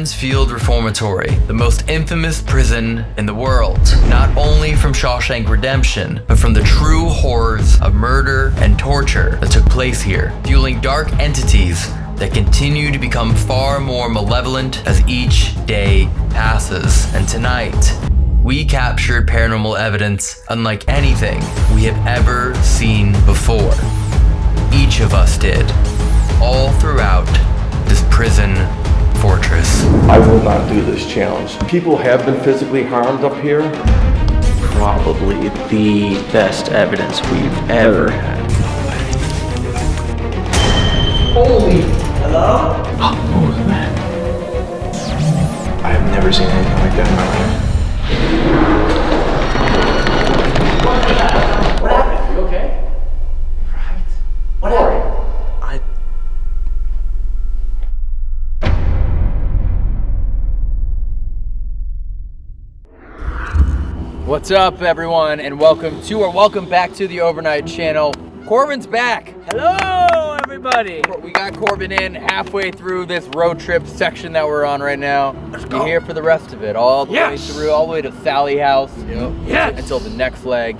Mansfield Reformatory, the most infamous prison in the world. Not only from Shawshank Redemption, but from the true horrors of murder and torture that took place here, fueling dark entities that continue to become far more malevolent as each day passes. And tonight, we captured paranormal evidence unlike anything we have ever seen before. Each of us did, all throughout this prison fortress. I will not do this challenge. People have been physically harmed up here. Probably the best evidence we've ever had. Holy! Oh, what was that? I have never seen anything like that in my life. I What's up, everyone, and welcome to or welcome back to the Overnight Channel. Corbin's back. Hello, everybody. We got Corbin in halfway through this road trip section that we're on right now. You're here for the rest of it, all the Yes. way through, all the way to Sallie House. Yep. Yes. Until the next leg.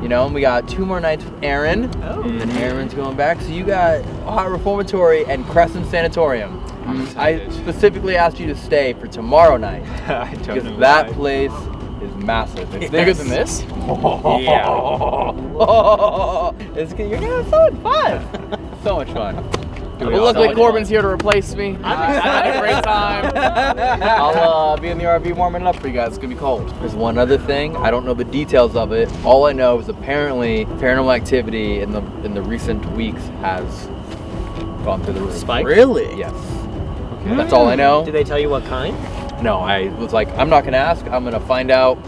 You know, and we got two more nights with Aaron. Oh. And Aaron's going back. So you got Hot Reformatory and Crescent Sanatorium. I specifically asked you to stay for tomorrow night. Because that why. place is massive. It's Yes. bigger than this. Yeah. it's good. You're gonna have so much Fun. so much fun. Well, luckily Corbin's here to replace me. I'm had a great time. I'll uh, be in the RV warming up for you guys. It's gonna be cold. There's one other thing. I don't know the details of it. All I know is apparently paranormal activity in the in the recent weeks has gone through the roof. Spike? Really? Yes. Okay. That's all I know. Did they tell you what kind? No, I was like, I'm not gonna ask. I'm gonna find out.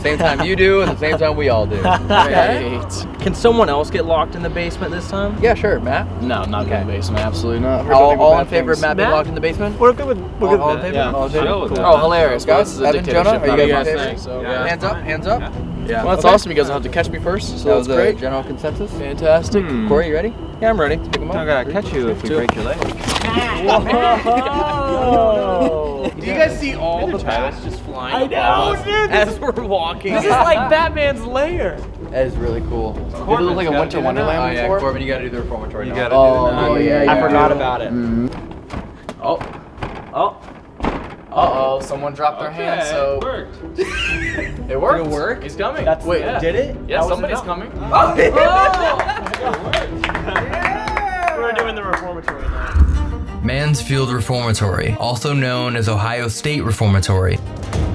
Same time you do, and the same time we all do. Can someone else get locked in the basement this time? Yeah, sure, Matt. No, not Okay. in the basement. Absolutely not. Heard All, all in favor of things. Matt being locked in the basement? We're good with we're good All, all in with favor? that. All in favor? Chill Cool. Oh, hilarious, Guys, guys. This is Evan, Jonah, are you not guys in guys favor? thing, so, Yeah. yeah. Hands up, hands up. Yeah. Well, that's Okay. awesome. You guys don't have to catch me first, so That was the great. general consensus. Fantastic. Hmm. Corey, you ready? Yeah, I'm ready. Pick 'em up. I gotta catch you if we break your leg. Oh. Do you guys see all the bats just flying? I know, dude. As we're walking. This is like Batman's lair. That is really cool. Did it Corbin's look like a winter wonderland Oh yeah, before? Corbin, you gotta do the reformatory You now. gotta Oh, do that. oh, yeah, I forgot about it. Oh, Oh. Uh oh, someone dropped their hand, so it worked. it worked. Did it work? He's coming. That's Wait, yeah. did it? Yeah, That was somebody's enough. coming. We're doing the reformatory now. Mansfield Reformatory, also known as Ohio State Reformatory,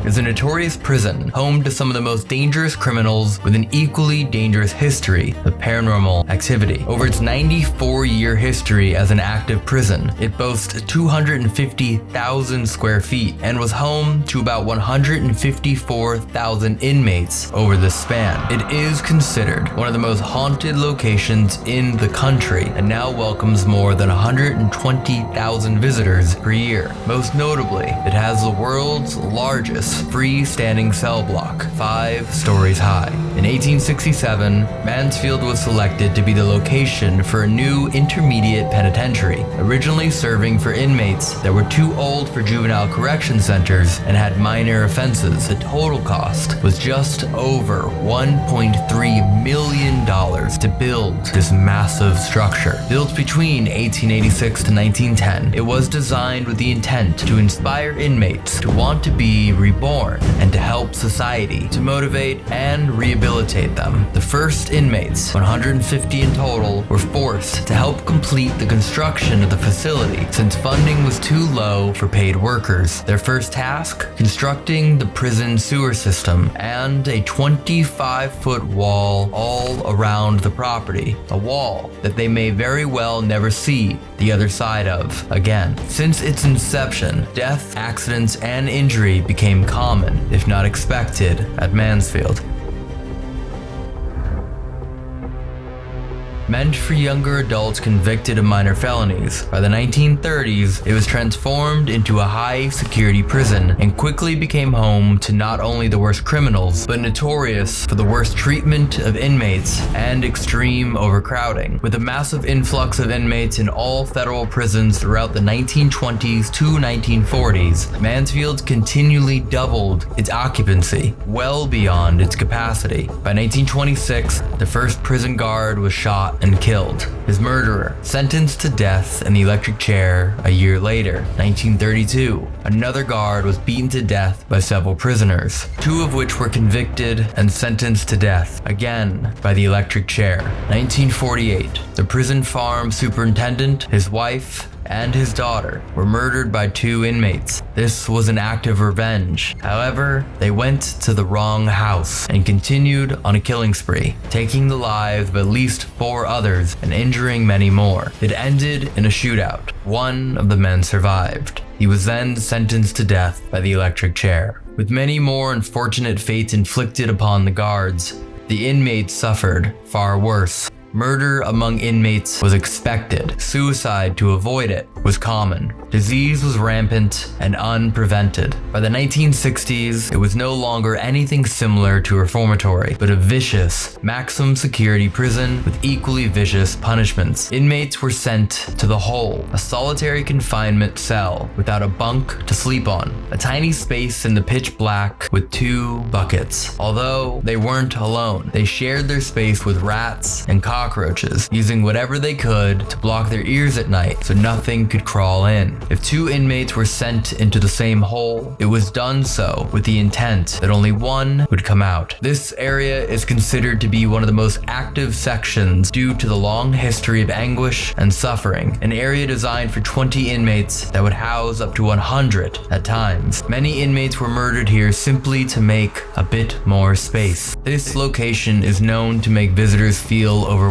is a notorious prison home to some of the most dangerous criminals with an equally dangerous history of paranormal activity. Over its 94 year history as an active prison, it boasts 250,000 square feet and was home to about 154,000 inmates over this span. It is considered one of the most haunted locations in the country and now welcomes more than 120,000 visitors per year. Most notably, it has the world's largest freestanding cell block, five stories high. In 1867, Mansfield was selected to be the location for a new intermediate penitentiary, originally serving for inmates that were too old for juvenile correction centers and had minor offenses. The total cost was just over $1.3 million to build this massive structure. Built between 1886 to 1910, it was designed with the intent to inspire inmates to want to be reborn and to help society, to motivate and rehabilitate them. The first inmates, 150 in total, were forced to help complete the construction of the facility since funding was too low for paid workers. Their first task? Constructing the prison sewer system and a 25 foot wall all around the property. A wall that they may very well never see the other side of again. Since its inception, death, accidents, and injury became common, if not expected, at Mansfield. Meant for younger adults convicted of minor felonies. By the 1930s, it was transformed into a high security prison and quickly became home to not only the worst criminals, but notorious for the worst treatment of inmates and extreme overcrowding. With a massive influx of inmates in all federal prisons throughout the 1920s to 1940s, Mansfield continually doubled its occupancy, well beyond its capacity. By 1926, the first prison guard was shot and killed. His murderer, sentenced to death in the electric chair a year later, 1932. Another guard was beaten to death by several prisoners, two of which were convicted and sentenced to death, again by the electric chair. 1948, the prison farm superintendent, his wife, and his daughter were murdered by two inmates. This was an act of revenge. However, they went to the wrong house and continued on a killing spree, taking the lives of at least four others and injuring many more. It ended in a shootout. One of the men survived. He was then sentenced to death by the electric chair. With many more unfortunate fates inflicted upon the guards, the inmates suffered far worse. Murder among inmates was expected. Suicide to avoid it was common. Disease was rampant and unprevented. By the 1960s, it was no longer anything similar to a reformatory, but a vicious, maximum security prison with equally vicious punishments. Inmates were sent to the hole, a solitary confinement cell without a bunk to sleep on, a tiny space in the pitch black with two buckets. Although they weren't alone, they shared their space with rats and cockroaches, using whatever they could to block their ears at night so nothing could crawl in. If two inmates were sent into the same hole, it was done so with the intent that only one would come out. This area is considered to be one of the most active sections due to the long history of anguish and suffering, an area designed for 20 inmates that would house up to 100 at times. Many inmates were murdered here simply to make a bit more space. This location is known to make visitors feel overwhelmed,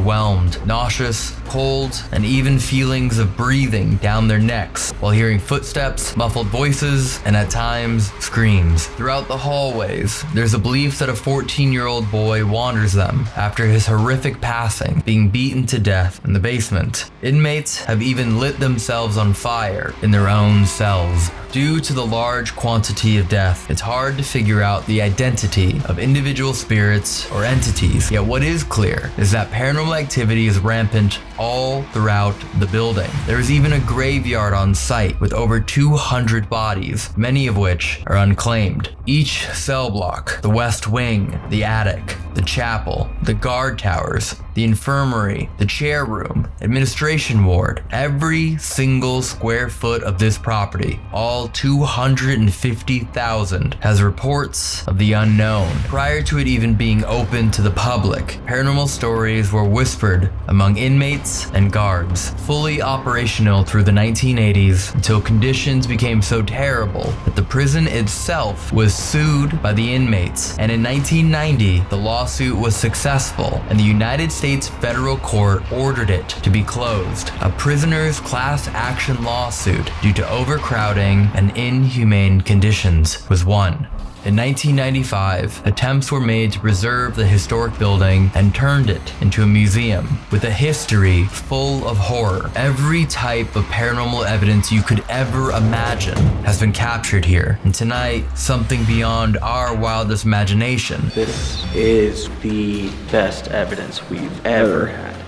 nauseous, cold, and even feelings of breathing down their necks while hearing footsteps, muffled voices, and at times screams. Throughout the hallways, there's a belief that a 14 year old boy wanders them after his horrific passing, being beaten to death in the basement. Inmates have even lit themselves on fire in their own cells. Due to the large quantity of death, it's hard to figure out the identity of individual spirits or entities. Yet what is clear is that paranormal activity is rampant all throughout the building. There is even a graveyard on site with over 200 bodies, many of which are unclaimed. Each cell block, the west wing, the attic, the chapel, the guard towers, the infirmary, the chair room, administration ward, every single square foot of this property, all 250,000, has reports of the unknown. Prior to it even being open to the public, paranormal stories were whispered among inmates and guards, fully operational through the 1980s until conditions became so terrible that the prison itself was sued by the inmates. And in 1990, the lawsuit was successful and the United States federal court ordered it to be closed. A prisoner's class action lawsuit due to overcrowding and inhumane conditions was won. In 1995, attempts were made to preserve the historic building and turned it into a museum with a history full of horror. Every type of paranormal evidence you could ever imagine has been captured here. And tonight, something beyond our wildest imagination. This is the best evidence we've ever had.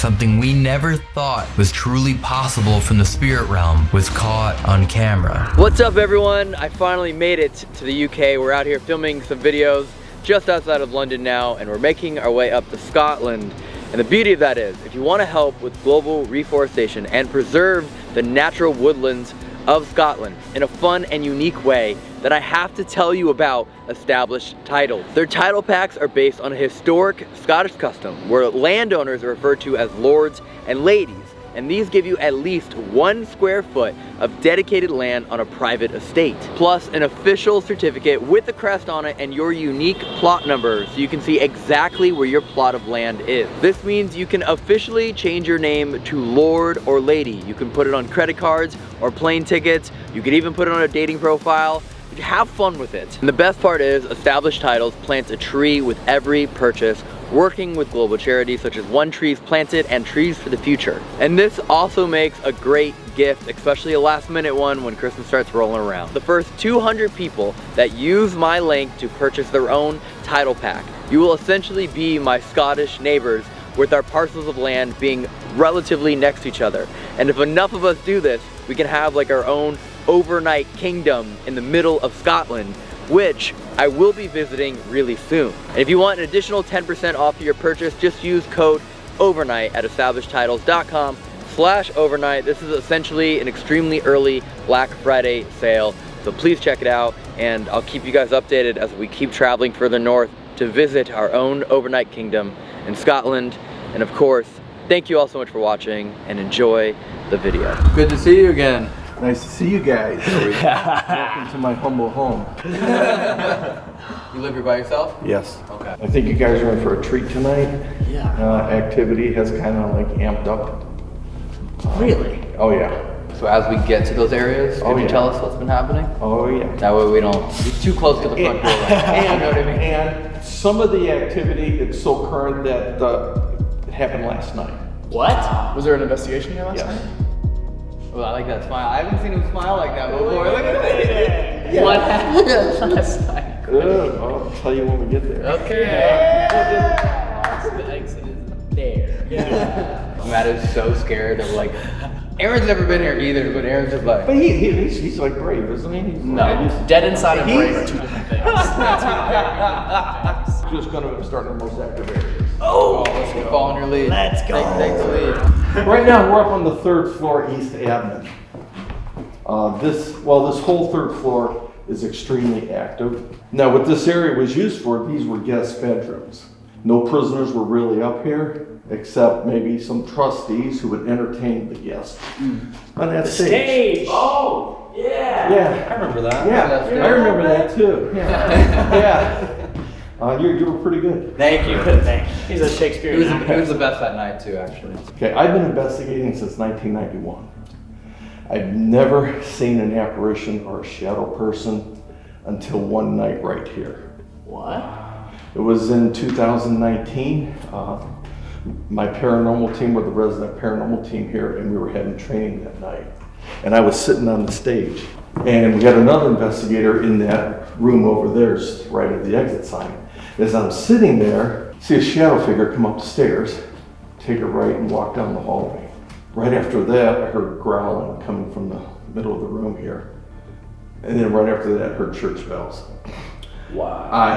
Something we never thought was truly possible from the spirit realm was caught on camera. What's up everyone? I finally made it to the UK. We're out here filming some videos just outside of London now and we're making our way up to Scotland. And the beauty of that is, if you want to help with global reforestation and preserve the natural woodlands of Scotland in a fun and unique way, that I have to tell you about established titles. Their title packs are based on a historic Scottish custom where landowners are referred to as lords and ladies and these give you at least one square foot of dedicated land on a private estate, plus an official certificate with a crest on it and your unique plot number so you can see exactly where your plot of land is. This means you can officially change your name to Lord or Lady. You can put it on credit cards or plane tickets. You can even put it on a dating profile have fun with it. And the best part is Established Titles plants a tree with every purchase working with global charities such as One Trees Planted and Trees for the Future. And this also makes a great gift, especially a last minute one when Christmas starts rolling around. The first 200 people that use my link to purchase their own title pack, you will essentially be my Scottish neighbors with our parcels of land being relatively next to each other. And if enough of us do this, we can have like our own overnight kingdom in the middle of Scotland, which I will be visiting really soon. And if you want an additional 10% off your purchase, just use code overnight at establishedtitles.com slash overnight. This is essentially an extremely early Black Friday sale. So please check it out and I'll keep you guys updated as we keep traveling further north to visit our own overnight kingdom in Scotland. And of course, thank you all so much for watching and enjoy the video. Good to see you again. Nice to see you guys. Welcome to my humble home. You live here by yourself? Yes. Okay. I think you guys are in for a treat tonight. Yeah. Uh, activity has kind of like amped up. Really? Oh yeah. So as we get to those areas, can Oh, you yeah. tell us what's been happening? Oh yeah. That way we don't be too close to the front door. Right now. You know what I mean? And some of the activity, it's so current that uh, it happened last night. What? Was there an investigation here last Yes. night? Well, I like that smile. I haven't seen him smile like that before. Oh Look at that. What happened last night? Good. I'll tell you when we get there. Okay. The exit is there. Matt is so scared of like. Aaron's never been here either, but Aaron's just like. But he, he he's, he's like brave, isn't he? He's No, dead inside and brave are two different things. just gonna start in the most active areas. Oh, let's go. Following your lead. Let's go. Take, take the lead. Right now, we're up on the third floor, East Avenue. Uh, this, well, this whole third floor is extremely active. Now, what this area was used for, these were guest bedrooms. No prisoners were really up here, except maybe some trustees who would entertain the guests on that stage. Stage. Oh, yeah. Yeah. I remember that. Yeah, I remember that too. Yeah. yeah. Uh, you, you were pretty good. Thank you. Thank you. He's a He was, Shakespearean he was the best that night too, actually. Okay, I've been investigating since 1991. I've never seen an apparition or a shadow person until one night right here. What? It was in 2019. Uh, my paranormal team were the resident paranormal team here, and we were having training that night. And I was sitting on the stage, and we had another investigator in that room over there, right at the exit sign. As I'm sitting there, see a shadow figure come up the stairs, take a right, and walk down the hallway. Right after that, I heard growling coming from the middle of the room here. And then right after that, I heard church bells. Wow. I,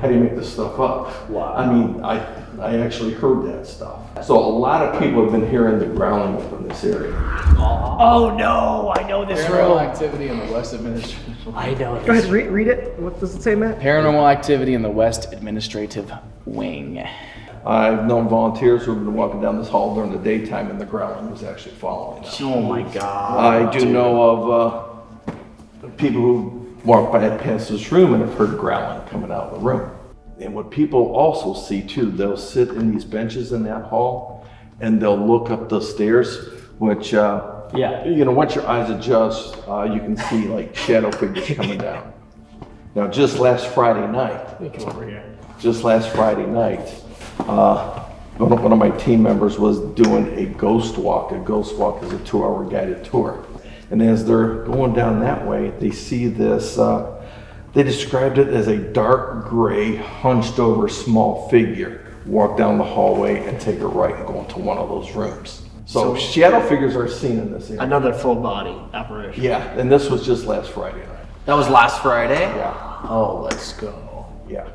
how do you make this stuff up? Wow. I mean, I, I actually heard that stuff. So a lot of people have been hearing the growling up in this area. Oh no, I know this Paranormal room. activity in the West Administrative. I know Go ahead, read, read it. What does it say, Matt? Paranormal activity in the West Administrative Wing. I've known volunteers who've been walking down this hall during the daytime and the growling was actually following them. Oh my god. I do know of uh, people who walk by past this room and have heard growling coming out of the room. And what people also see too, they'll sit in these benches in that hall and they'll look up the stairs, which, uh, Yeah. you know, once your eyes adjust, uh, you can see like shadow figures coming down. Now, just last Friday night, Come over here. just last Friday night, uh, one of, one of my team members was doing a ghost walk. A ghost walk is a two-hour guided tour. And as they're going down that way, they see this, uh, they described it as a dark gray, hunched over small figure walk down the hallway and take a right and go into one of those rooms. So, shadow figures are seen in this area. Another full body apparition. Yeah, and this was just last Friday night. That was last Friday. Yeah. Oh, let's go. Yeah.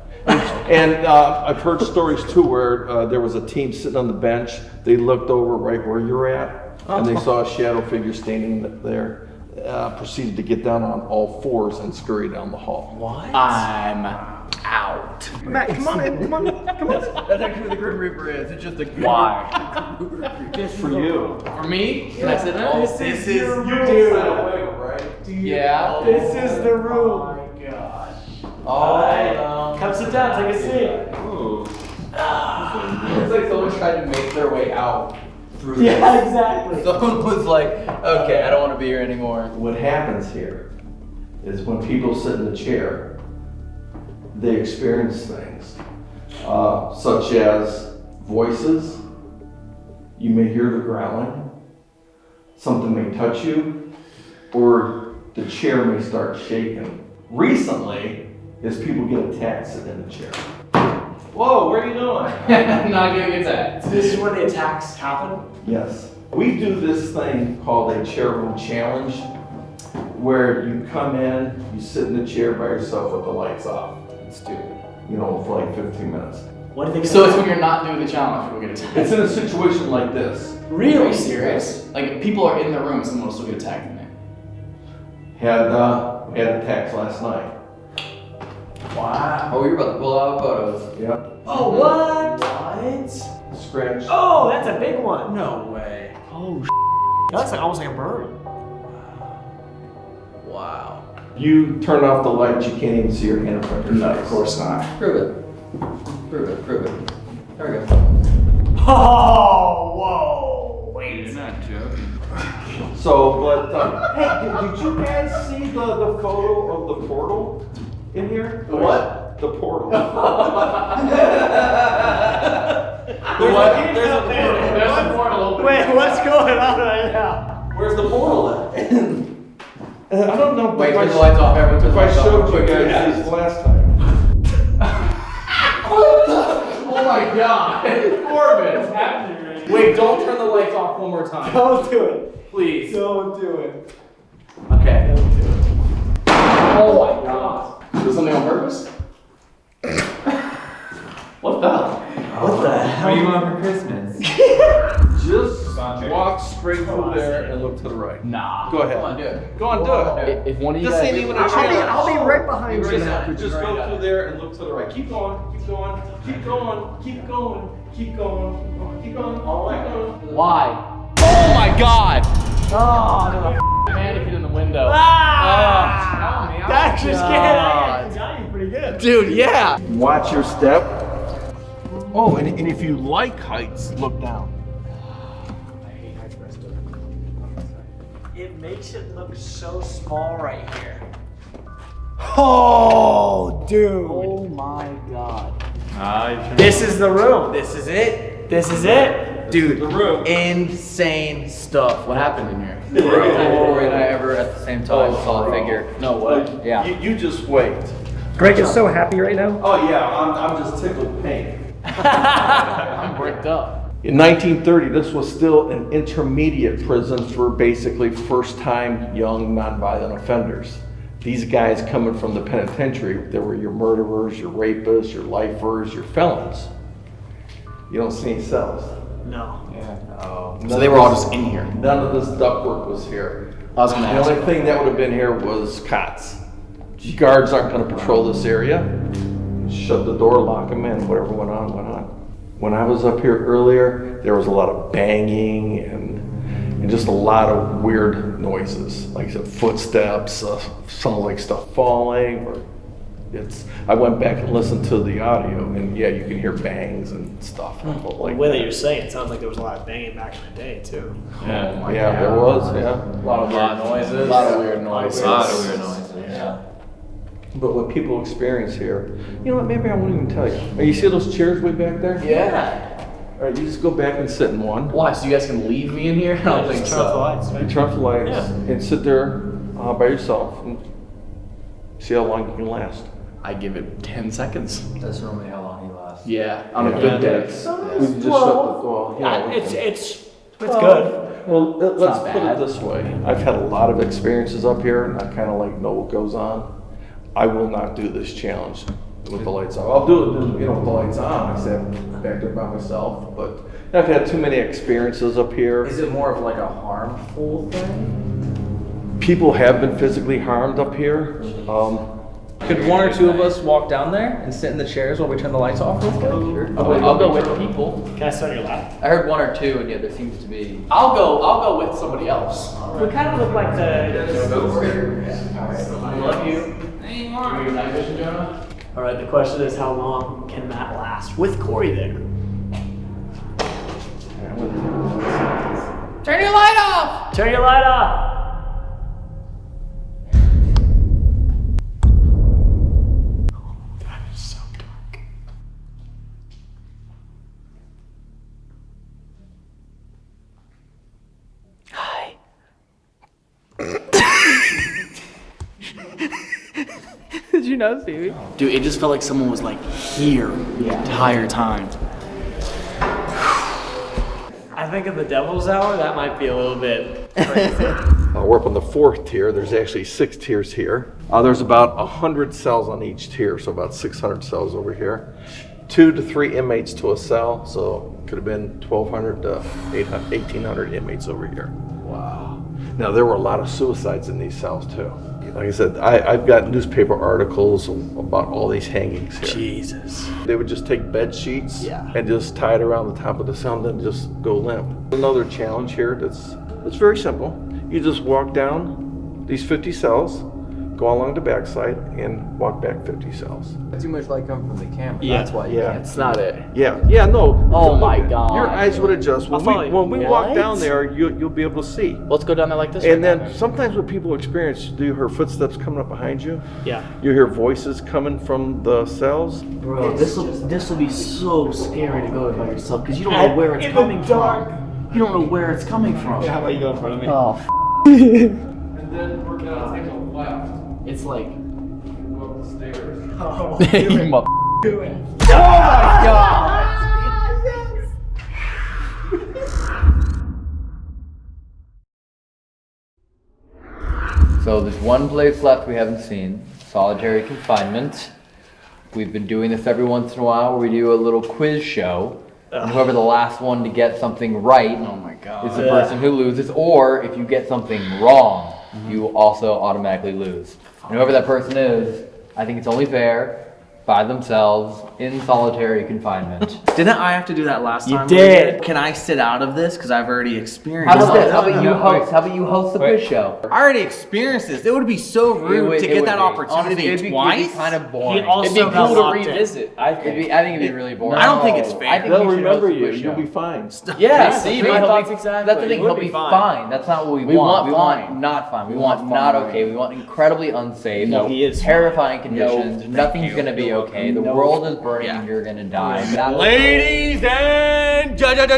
And uh, I've heard stories too where uh, there was a team sitting on the bench. They looked over right where you're at, and they saw a shadow figure standing there. Uh, proceeded to get down on all fours and scurry down the hall. What? I'm out. Matt, come on in. Come on. Come on. That's actually what the Grim Reaper is. It's just a Why? just For you. For me? Can I sit down? This is your Yeah. This is the room. Oh my gosh. Alright. Come sit down, take a seat. Ooh. It's like someone tried to make their way out through this. Yeah, exactly. Someone was like, okay, I don't want to be here anymore. What happens here is when people sit in the chair, they experience things. uh, such as voices. You may hear the growling. Something may touch you, or the chair may start shaking. Recently, is people get attacked sitting in the chair. Whoa, where are you going? Not getting attacked. This is where the attacks happen? Yes. We do this thing called a chair room challenge where you come in, you sit in the chair by yourself with the lights off. Let's do it. You know, for like 15 minutes. What do you think? So it's when you're not doing the challenge, we'll get attacked. It's in a situation like this. Really you serious? Like if people are in the room, someone will still get attacked in there. Had uh, had attacks last night. Wow. Oh, you're about to pull out photos. Yep. Oh, what? What? Scratch. Oh, that's a big one. No way. Oh, that looks like almost like a bird. Wow. You turn off the lights, you can't even see your hand in front of your No, of course not. Prove it. Prove it. Prove it. There we go. Oh, whoa. Wait. You're not joking. So, but uh, hey, did, did you guys see the, the photo of the portal in here? The what? The portal. The what? There's a portal. There's a portal open. Wait, what's going on right now? Where's the portal at? Uh, I don't know. Wait, if turn I the lights off, everyone. Turn If the I lights off. showed you guys yeah. these last time. Oh my god. Corbin. What's happening right now? Wait, don't turn the lights off one more time. Don't do it. Please. Don't do it. Okay. Don't do it. Oh my god. Was something on purpose? what the? What the hell? What do you want for Christmas? Just walk straight through there and look to the right. Nah. Go ahead. Come on, do it. Go on, do it. If if one of you This guys. ain't even a I'll be. I'll be right behind You've you. already. Just go through there and look to the right. Keep going, keep going, keep going, keep going, keep going, keep going, all keep going. Why? Oh my god! Oh, no. Mannequin in the window. Ah! Oh, That's just God. kidding. Got you pretty good. Dude, yeah. Watch your step. Oh, and, and if you like heights, look down. I hate heights. It makes it look so small right here. Oh, dude. Oh my god. This is the room. This is it. This is it. Dude, The room. insane stuff. What happened in here? Corey and I ever at the same time saw a figure. No way. Yeah. You, you just wait. Greg is so happy right now. Oh yeah, I'm, I'm just tickled pink. I'm bricked up. In 1930, this was still an intermediate prison for basically first-time young nonviolent offenders. These guys coming from the penitentiary, they were your murderers, your rapists, your lifers, your felons. You don't see any cells. No. So they were all just in here. None of this ductwork was here. I was gonna The ask. only thing that would have been here was cots. Guards aren't gonna patrol this area. Shut the door, lock them in, whatever went on, went on. When I was up here earlier, there was a lot of banging and, and just a lot of weird noises, like I said, footsteps, uh, sounded like stuff falling, or it's, I went back and listened to the audio, and yeah, you can hear bangs and stuff. Hmm. The Like, way that you're saying it sounds like there was a lot of banging back in the day too. yeah, there was, yeah. A lot of weird noises. A lot of weird noises. A lot of weird noises. Yeah. But what people experience here, you know what, maybe I won't even tell you. Oh, you see those chairs way back there? Yeah. All right, you just go back and sit in one. Why? So you guys can leave me in here? I don't think Just turn off the so. lights. You turn off the lights Yeah. and sit there uh, by yourself and see how long you can last. I give it 10 seconds. That's normally how long he lasts. Yeah. On a Yeah. good day. We can just shut the door. Yeah, we It's it's it's good. Well, let- let's put it this way. I've had a lot of experiences up here and I kind of like know what goes on. I will not do this challenge with the lights off. I'll do it, you know, with the lights on. I sat back there by myself, but I've had too many experiences up here. Is it more of like a harmful thing? People have been physically harmed up here. Um, Could one or two of us walk down there and sit in the chairs while we turn the lights off real quick? Sure. I'll, I'll go with people. Can I start your lap? I heard one or two, and yeah, there seems to be. I'll go. I'll go with somebody else. We kind of look like the. I love you. Hey, Mark. your night vision, Jonah? All right. The question is, how long can that last with Corey there? Turn your light off. Turn your light off. Not see me. Dude, it just felt like someone was like here the entire time. I think in the devil's hour, that might be a little bit Uh, we're up on the fourth tier. There's actually six tiers here. Uh, there's about 100 cells on each tier, so about 600 cells over here. Two to three inmates to a cell, so could have been 1,200 to 1,800 inmates over here. Wow. Now, there were a lot of suicides in these cells, too. Like I said, I, I've got newspaper articles about all these hangings here. Jesus. They would just take bed sheets Yeah. and just tie it around the top of the cell and then just go limp. Another challenge here that's it's very simple. You just walk down these 50 cells, go along the backside, and walk back 50 cells. Too much light coming from the camera. Yeah. That's why you Yeah. can't. It's not it. Yeah, yeah, no. Oh my at- God. Your eyes would adjust. When I'll follow we, you. when we walk down there, you, you'll be able to see. Let's go down there like this. And right then sometimes what people experience, do you hear footsteps coming up behind you? Yeah. You hear voices coming from the cells. Bro, this will this will be so scary to go by yourself because you don't know where it's in the coming dark. from. You don't know where it's coming from. How about you go in front of me? Oh, And then we're gonna take a left. It's like Go up the stairs. You mother- So there's one place left we haven't seen, solitary confinement. We've been doing this every once in a while where we do a little quiz show. And whoever the last one to get something right oh my god. is the person who loses, or if you get something wrong. You also automatically lose. And whoever that person is, I think it's only fair, by themselves, in solitary confinement. Didn't I have to do that last You time? did. Can I sit out of this because I've already experienced? How about it? this? How about you host? How about you host the quiz show? I already experienced this. It would be so rude would- to get that be. opportunity Honestly, it'd be, twice. It'd be kind of boring. also It'd be cool to revisit. I It'd think. be, I think it'd be really boring. I don't think it's fair. I think They'll you should host remember you. quiz You'll be fine. Yeah, That's see, thing, my he'll thoughts exactly. That's the thing. You He'll be be fine. fine. That's not what we, We want. want We want not fine. We, We want, want not okay. We want incredibly unsafe. No, he is terrifying conditions. Nothing's gonna be okay. The No. world is burning Yeah. you're gonna die. That's- Ladies and gentlemen,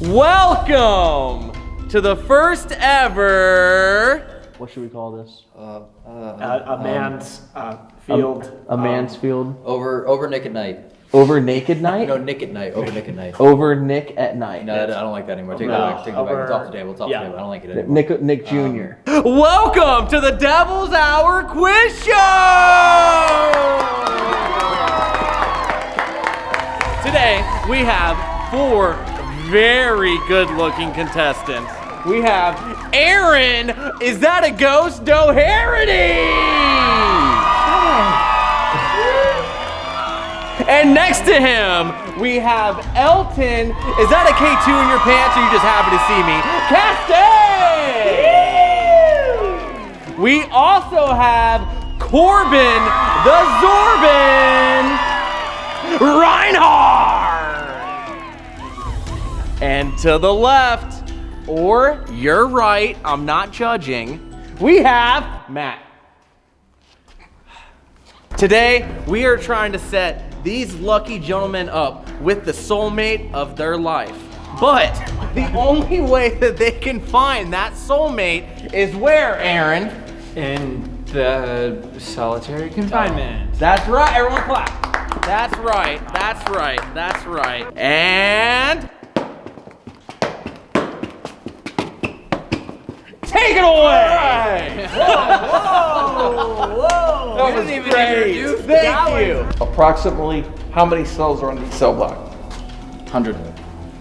welcome to the first ever What should we call this? Uh, a man's uh, field. A man's field Over over Nick at night. Over naked night. No, Nick at night. Over Nick at night. Over Nick at night. No, I don't like that anymore. Take No, that back. Take that back. It's off the table. It's off yeah. the table. I don't like it anymore. Nick Nick Jr. Um, Welcome to the Devil's Hour Quiz Show! Today, we have four very good looking contestants. We have Aaron, is that a ghost Doherty? And next to him, we have Elton. Is that a K2 in your pants or you just happy to see me? Castan! We also have Corbin the Zorban Reinhardt! And to the left, or you're right, I'm not judging, we have Matt. Today, we are trying to set these lucky gentlemen up with the soulmate of their life. But the only way that they can find that soulmate is where, Aaron? In the solitary confinement. That's right, everyone clap. That's right, that's right, that's right. And. Take it away! Whoa! Whoa! Whoa! That was great. Thank you. Approximately how many cells are on each cell block? Hundred.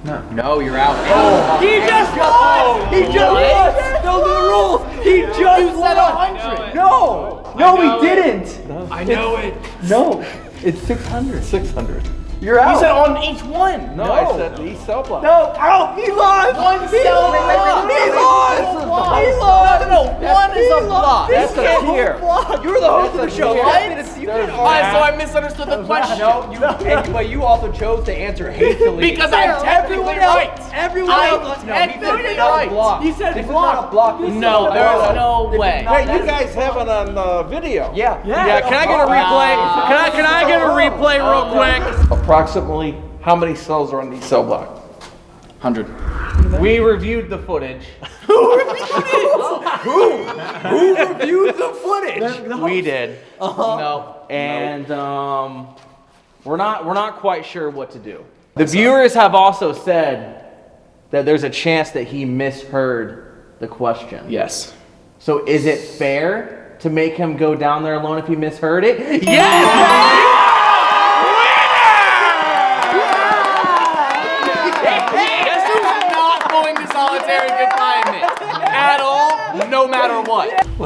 No, No, you're out. Oh, he just won! He just won! Those are the rules! He just won! hundred! No! No, he didn't! I know it. No, it's 600. 600. You're out! You said on each one! No, I said each cell block. No! Ow! He lost! One cell! He lost! He lost! He lost! No, no, no! One is a block! That's a tier. You were the host of the That's a show. tier. What? Alright, so I misunderstood the question. No, you, and, but you also chose to answer hastily. Because I'm technically right. Everyone I- else no, is he said technically it's not a right. block. You said block. block. No, there's no way. Wait, you guys have it on video. Yeah. Yeah, can I get a oh, replay? Can I can I get a oh. replay real quick? Approximately how many cells are on the cell block? Hundred. We reviewed the footage. Who reviewed the footage? We did. No. And um, we're not we're not quite sure what to do. The viewers have also said that there's a chance that he misheard the question. Yes. So is it fair to make him go down there alone if he misheard it? Yes!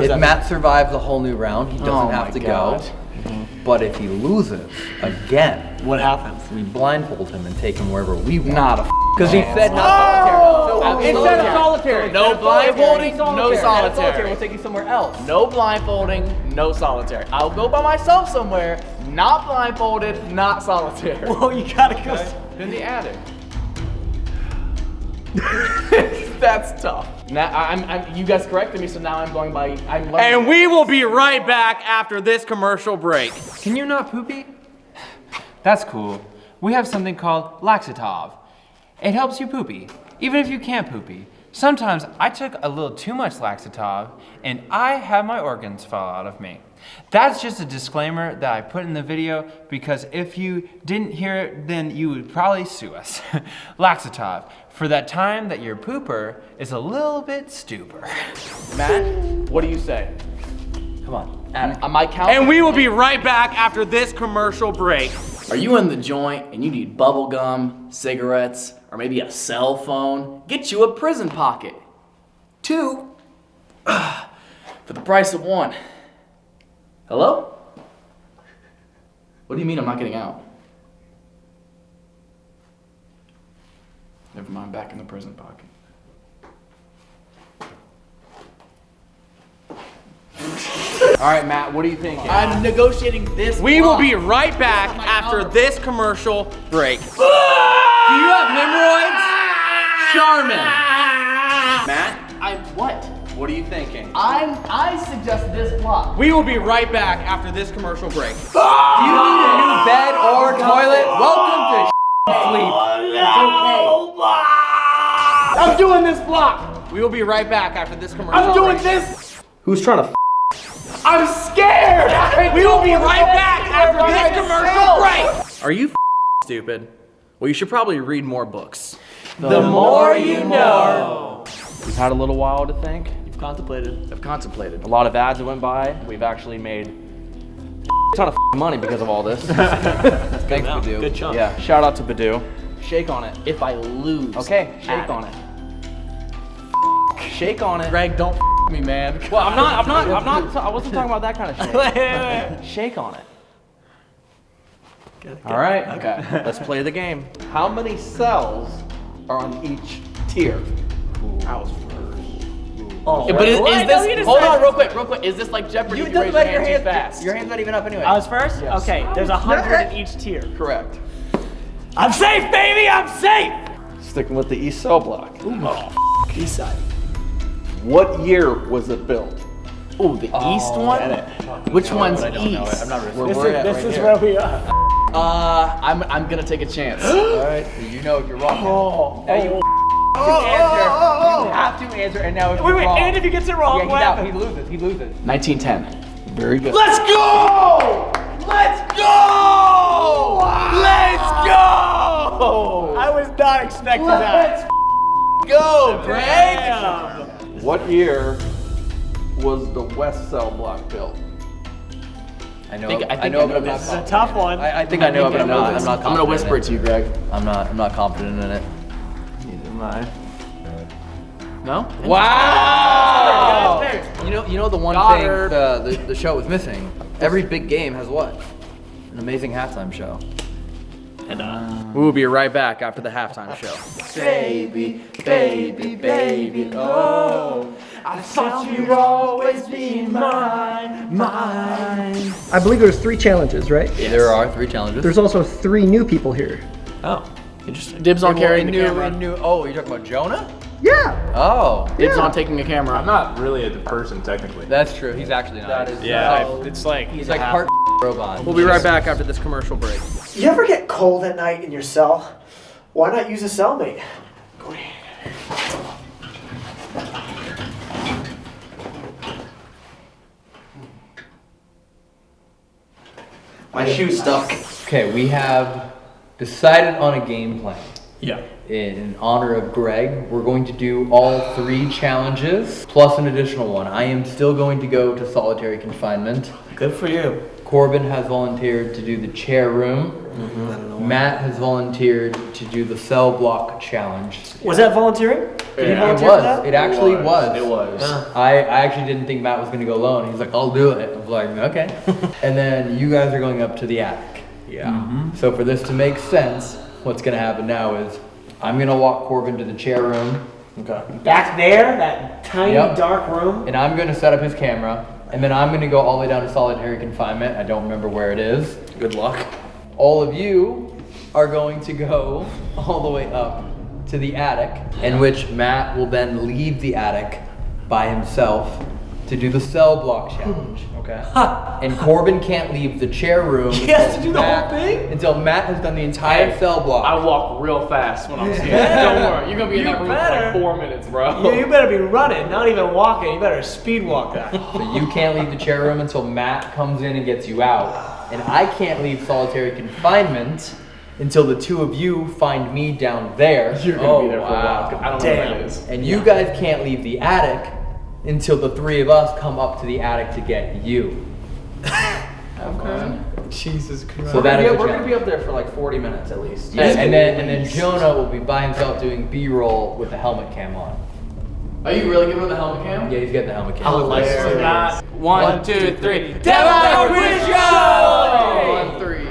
What? If Matt survives the whole new round, he doesn't Oh have to God. go. But if he loses again, What happens? we blindfold him and take him wherever we want. Not a Because he said not oh! solitary. So Instead of solitary. No blindfolding, no of solitary. We'll take you somewhere else. No blindfolding, no solitary. I'll go by myself somewhere, not blindfolded, not solitary. Well, you gotta go. In the attic. That's tough. Now I'm, I'm, you guys corrected me, so now I'm going by. I'm. And we will be right back after this commercial break. Can you not poopy? That's cool. We have something called Laxatov. It helps you poopy, even if you can't poopy. Sometimes I took a little too much Laxatov and I had my organs fall out of me. That's just a disclaimer that I put in the video because if you didn't hear it, then you would probably sue us. Laxatov, for that time that your pooper is a little bit stupor. Matt, what do you say? Come on. Am, am I counting? And we will be right back after this commercial break. Are you in the joint and you need bubble gum, cigarettes, or maybe a cell phone? Get you a prison pocket. Two for the price of one. Hello? What do you mean I'm not getting out? Never mind, back in the prison pocket. All right, Matt, what are you thinking? I'm negotiating this. We will be right back after this commercial break. Do you have hemorrhoids? Charmin. Matt, I what? what are you thinking? I'm I suggest this block. We will be right back after this commercial break. Ah! Do you need a new bed or toilet? Welcome to sleep. Oh, it's okay. I'm doing this block. We will be right back after this commercial I'm doing break. this. Who's trying to I'm scared. We will be right back after this commercial break. Are you stupid? Well, you should probably read more books. The more you know. We've had a little while to think. You've contemplated. I've contemplated. A lot of ads that went by. We've actually made a ton of money because of all this. Thanks, Badu. Good chunk. yeah, shout out to Badu. Shake on it. If I lose. Okay, shake on it. Shake on it. Greg, don't me, man. Well, I'm not. I'm not. I'm not. I wasn't talking about that kind of shake. shake on it. All right. Okay. Let's play the game. How many cells are on each tier? Oh, but is, Well, I is this? just Hold on, real quick, real quick. Is this like Jeopardy? You if it you doesn't raise matter. your Your hand too hands, fast. your hand's not even up anyway. I was first? Okay, there's a hundred in each tier. Correct. I'm safe, baby, I'm safe! Sticking with the East Cell Block. East side. What year was it built? Oh, the east one. Which one's I don't know it. east? I'm not really. Where This is, this right is where we are. Uh, I'm I'm gonna take a chance. All right. You know if you're wrong. Oh, Now you have to answer. Oh, oh, you have to answer. And now if Wait, wait, wrong, and if he gets it wrong, yeah, what he's out. He loses. He loses. 1910. Very good. Let's go! Let's go! Let's go! I was not expecting that. Let's Go, Greg. What year was the West Cell Block built? I know. think- I I think know, I know but I'm this. not. It's a tough one. I, I think I know but I'm not. I'm not. I'm gonna whisper it to you, Greg. I'm not. I'm not confident in it. Neither. No? Wow! You know. You know the one Goddard. thing the, the the show was missing. Every big game has what? An amazing halftime show. And uh, we will be right back after the halftime show. Baby, baby, baby, oh. I thought you'd always be mine, mine. I believe there's three challenges, right? There are three challenges. There's also three new people here. Oh, Interesting. Dibs on carrying the new, camera. New, oh, you're talking about Jonah? Yeah. Oh. Dibs yeah. on taking a camera. I'm not really a person technically. That's true. He's actually not. That is yeah. Uh, so, it's like he's like part robot. We'll be right back after this commercial break. You ever get cold at night in your cell? Why not use a cellmate? Go ahead. My shoe stuck. Okay, we have decided on a game plan. Yeah. In honor of Greg, we're going to do all three challenges plus an additional one. I am still going to go to solitary confinement. Good for you. Corbin has volunteered to do the chair room. Mm-hmm. Matt has volunteered to do the cell block challenge. Was that volunteering? Did he It was. that? It actually It was. was. It was. Yeah. I, I actually didn't think Matt was going to go alone. He's like, I'll do it. I was like, okay. and then you guys are going up to the attic. Yeah. Mm-hmm. So for this to make sense, what's going to happen now is I'm going to walk Corbin to the chair room. Okay. Back there, that tiny Yep. dark room. And I'm going to set up his camera. And then I'm going to go all the way down to solitary confinement. I don't remember where it is. Good luck. All of you are going to go all the way up to the attic, in which Matt will then leave the attic by himself to do the cell block challenge. Okay. and Corbin can't leave the chair room. He has to until do the whole Matt- thing? Until Matt has done the entire cell block. I walk real fast when I'm scared. Don't worry, you're gonna be in You that room for like four minutes, bro. You, you better be running, not even walking. You better speed walk that. So you can't leave the chair room until Matt comes in and gets you out. And I can't leave solitary confinement until the two of you find me down there. You're gonna be oh, there for a while. I don't know Damn. what that is. And you guys can't leave the attic until the three of us come up to the attic to get you. okay. Jesus Christ. So that is yeah, the we're gonna be up there for like 40 minutes at least. And, and then and then Jonah will be by himself doing B-roll with the helmet cam on. Are you really giving him the helmet cam? Yeah, he's getting the helmet cam. I would like to see that. One, two, three. Devil Quiz Show! One, three.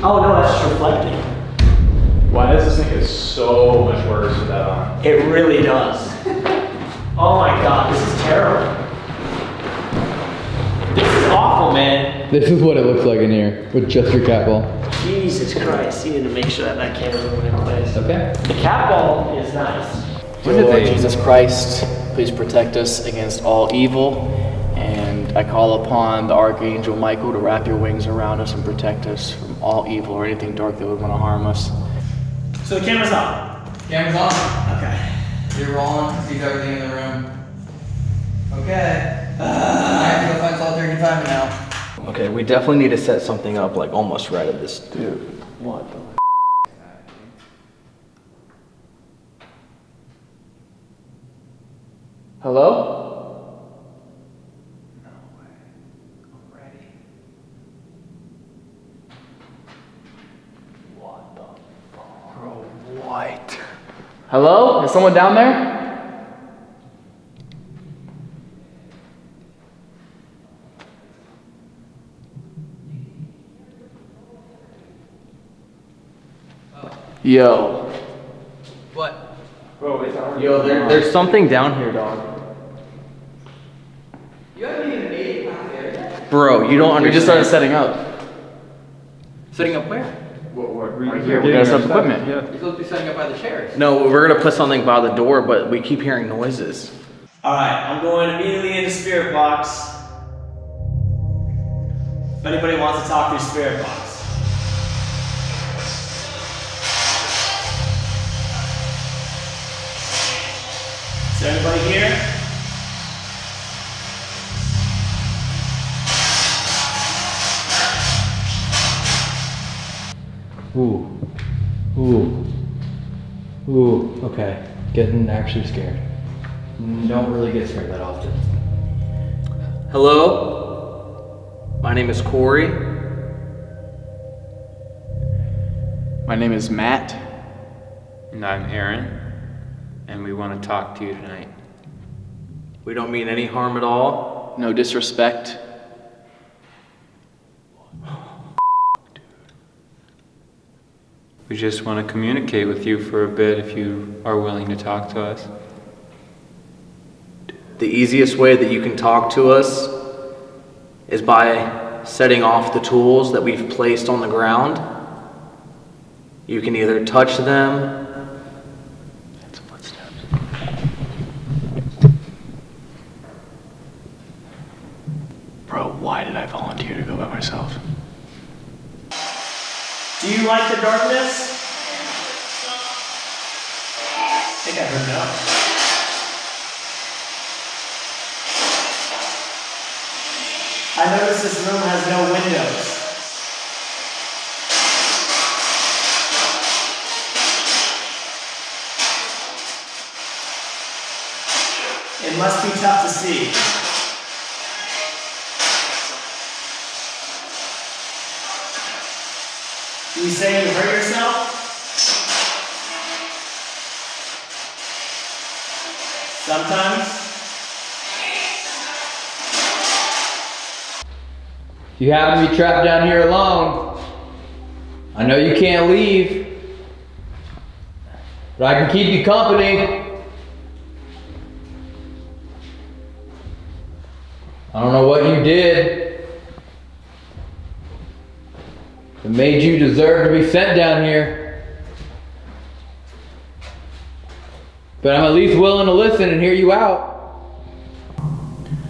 Oh no, that's just reflecting. Why does this thing get so much worse with that on? It really does. oh my god, this is terrible. This is awful, man. This is what it looks like in here with just your cat ball. Jesus Christ, you need to make sure that that camera's in place. Okay. The cat ball is nice. Lord Jesus Christ, please protect us against all evil. And I call upon the Archangel Michael to wrap your wings around us and protect us from all evil or anything dark that would want to harm us. So the camera's on. Camera's on. Okay. You're rolling. Sees everything in the room. Okay. Uh. I have to go find solitary confinement now. Okay, we definitely need to set something up like almost right at this. Dude, what the? Hello? What? Hello? Is someone down there? Yo. What? Yo, there, there's something down here, dog. You haven't even made it past there. Bro, you don't understand. We just started setting up. Setting up where? Right here, we gotta set up equipment. You're supposed to be setting up by the chairs. No, we're gonna put something by the door, but we keep hearing noises. Alright, I'm going immediately into Spirit Box. If anybody wants to talk through Spirit Box. Is there anybody here? Ooh. Ooh. Ooh. Okay. Getting actually scared. Mm, don't really get scared that often. Hello? My name is Corey. My name is Matt. And I'm Aaron, and we want to talk to you tonight. We don't mean any harm at all. No disrespect. We just want to communicate with you for a bit if you are willing to talk to us. The easiest way that you can talk to us is by setting off the tools that we've placed on the ground. You can either touch them. like the darkness? I think I heard no. I noticed this room say you hurt yourself? Sometimes. You happen to be trapped down here alone, I know you can't leave, but I can keep you company. I don't know what you did that made you deserve to be sent down here. But I'm at least willing to listen and hear you out.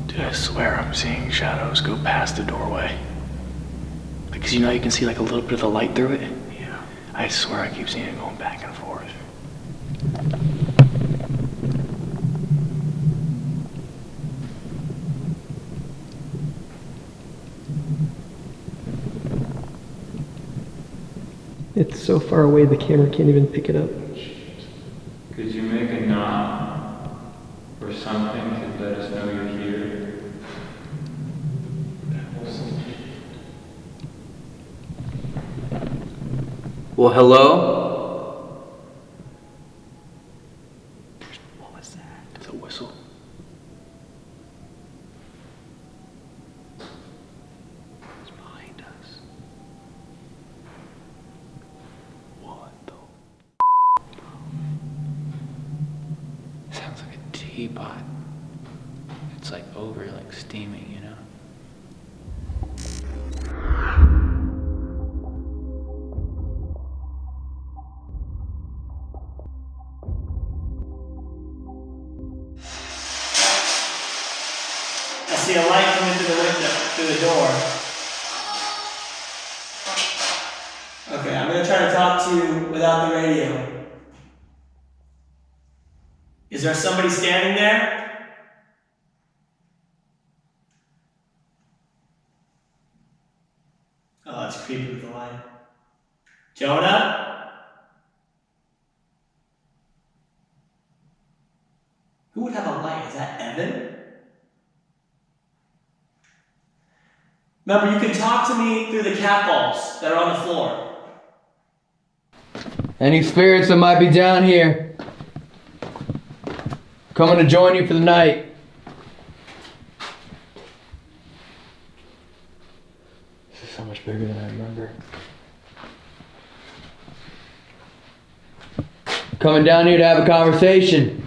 Dude, I swear I'm seeing shadows go past the doorway. Because you know you can see like a little bit of the light through it? Yeah. I swear I keep seeing it going back and forth. It's so far away the camera can't even pick it up. Could you make a knock or something to let us know you're here? Well, hello? Remember, you can talk to me through the cat balls that are on the floor. Any spirits that might be down here coming to join you for the night. This is so much bigger than I remember. Coming down here to have a conversation.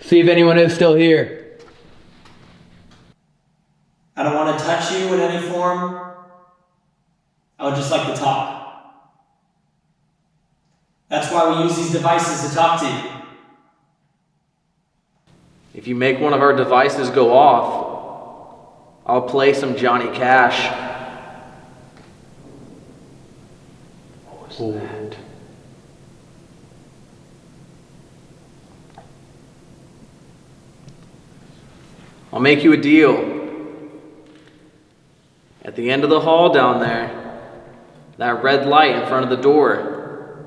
See if anyone is still here. I don't want to touch you in any form. I would just like to talk. That's why we use these devices to talk to you. If you make one of our devices go off, I'll play some Johnny Cash. What was that? I'll make you a deal. At the end of the hall down there, that red light in front of the door,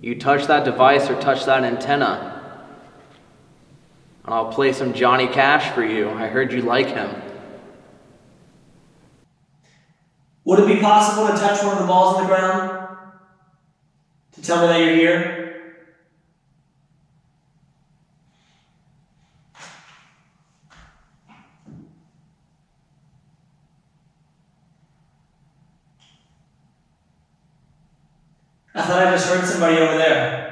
you touch that device or touch that antenna, and I'll play some Johnny Cash for you. I heard you like him. Would it be possible to touch one of the balls on the ground? To tell me that you're here? I thought I just heard somebody over there.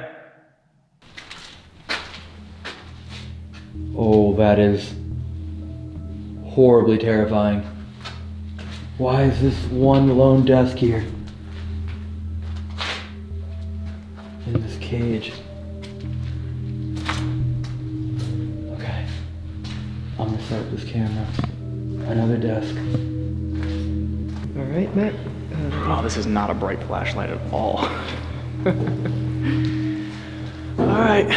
Oh, that is horribly terrifying. Why is this one lone desk here? In this cage. Okay. I'm gonna set up this camera. Another desk. All right, Matt. Oh, this is not a bright flashlight at all. all right,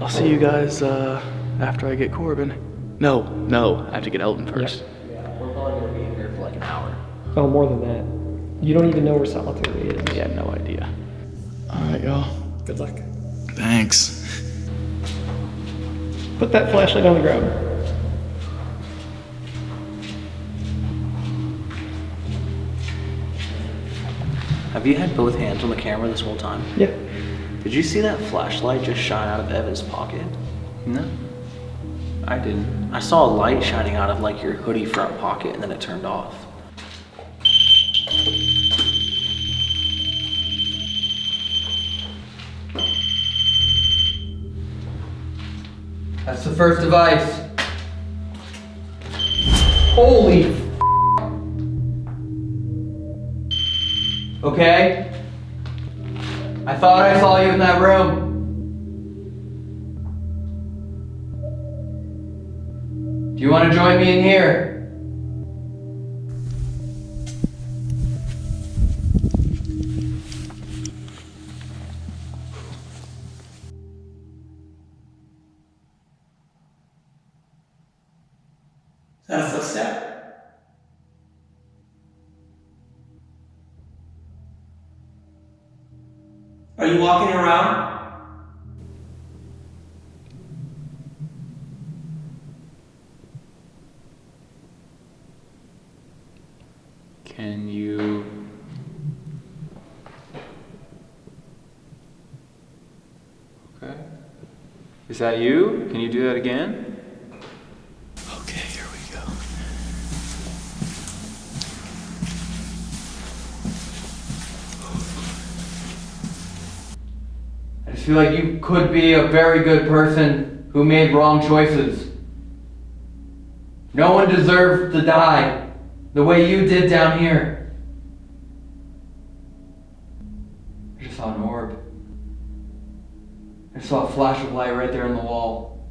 I'll see you guys uh, after I get Corbin. No, no. I have to get Elton first. Yeah, We're probably gonna be in here for like an hour. Oh, more than that. You don't even know where solitary is. Yeah, no idea. All right, y'all. Good luck. Thanks. Put that flashlight on the ground. Have you had both hands on the camera this whole time? Yeah. Did you see that flashlight just shine out of Evan's pocket? No. I didn't. I saw a light shining out of like your hoodie front pocket and then it turned off. That's the first device. Holy Okay? I thought I saw you in that room. Do you want to join me in here? Are you walking around? Can you. Okay. Is that you? Can you do that again? Okay, here we go. Feel like you could be a very good person who made wrong choices. No one deserved to die the way you did down here. I just saw an orb. I saw a flash of light right there on the wall.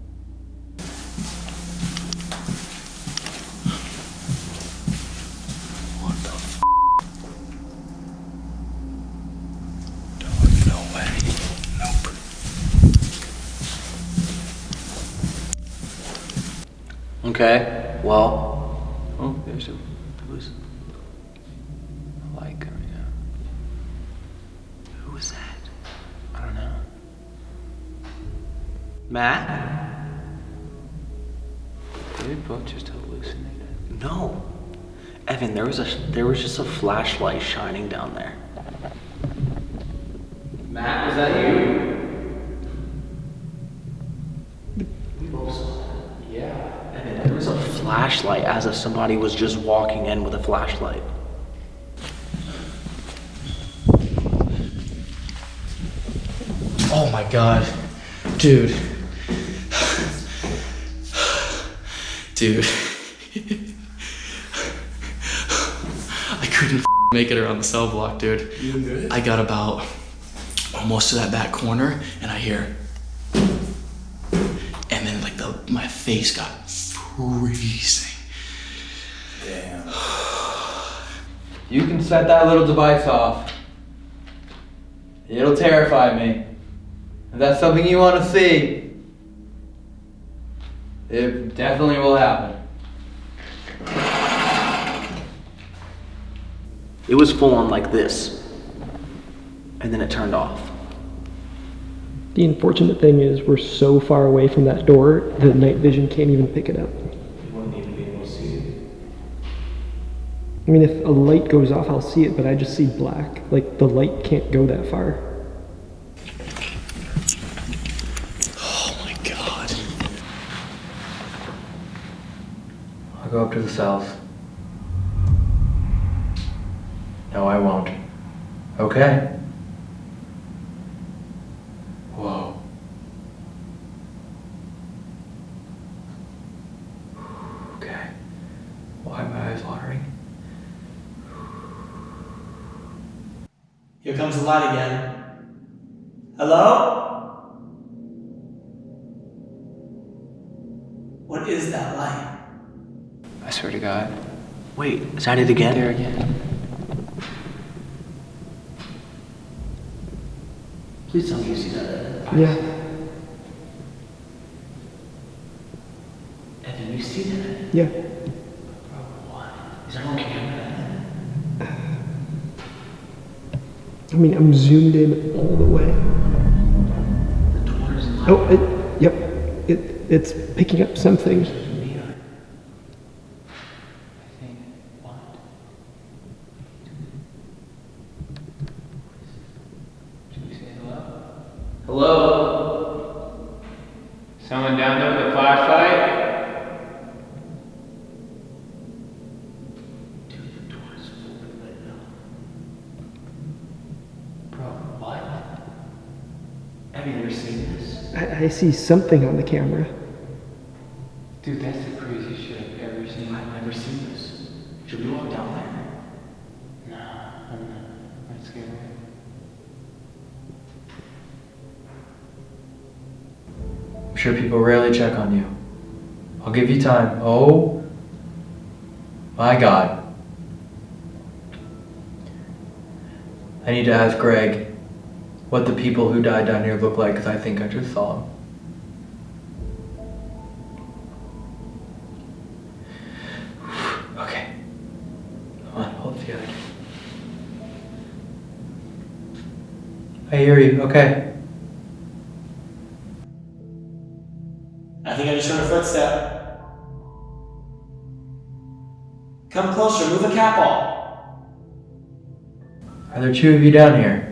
What the f? Dog, no way. Nope. Okay, well, Oh, there's a. Who's. a light coming out. who was that? I don't know. Matt? Did we both just hallucinate? No. Evan, there was a there was just a flashlight shining down there. Matt, was that you? Evan, there was a flashlight as if somebody was just walking in with a flashlight. Oh my god. Dude. Dude. I couldn't make it around the cell block, dude. I got about almost to that back corner and I hear and then like the my face got freezing. You can set that little device off. It'll terrify me. If that's something you want to see, it definitely will happen. It was full on like this. And then it turned off. The unfortunate thing is we're so far away from that door, the night vision can't even pick it up. You wouldn't even be able to see it. I mean, if a light goes off, I'll see it, but I just see black. Like, the light can't go that far. Oh my god. I'll go up to the cells. No, I won't. Okay. Whoa. Okay. Why are my eyes watering? Here comes light again. Hello? What is that light? I swear to God. Wait, is that it again? There again. Please tell me you see that. Yeah. Evan, you You see that? Yeah. Is there on I mean, I'm zoomed in all the way. Oh, it, yep. It, it's picking up something. Hello? Someone down there with a flashlight? Bro, what? Have you ever seen this? I, see something on the camera. Dude, that's the craziest shit I've ever seen. I've never seen this. Should we walk down there? No. I'm scared. I'm sure people rarely check on you. I'll give you time. Oh my god. I need to ask Greg what the people who died down here look like because I think I just saw them. Okay. Come on, hold it together. I hear you. Okay. I think I just heard a footstep. Come closer, move the cat ball. Are there two of you down here?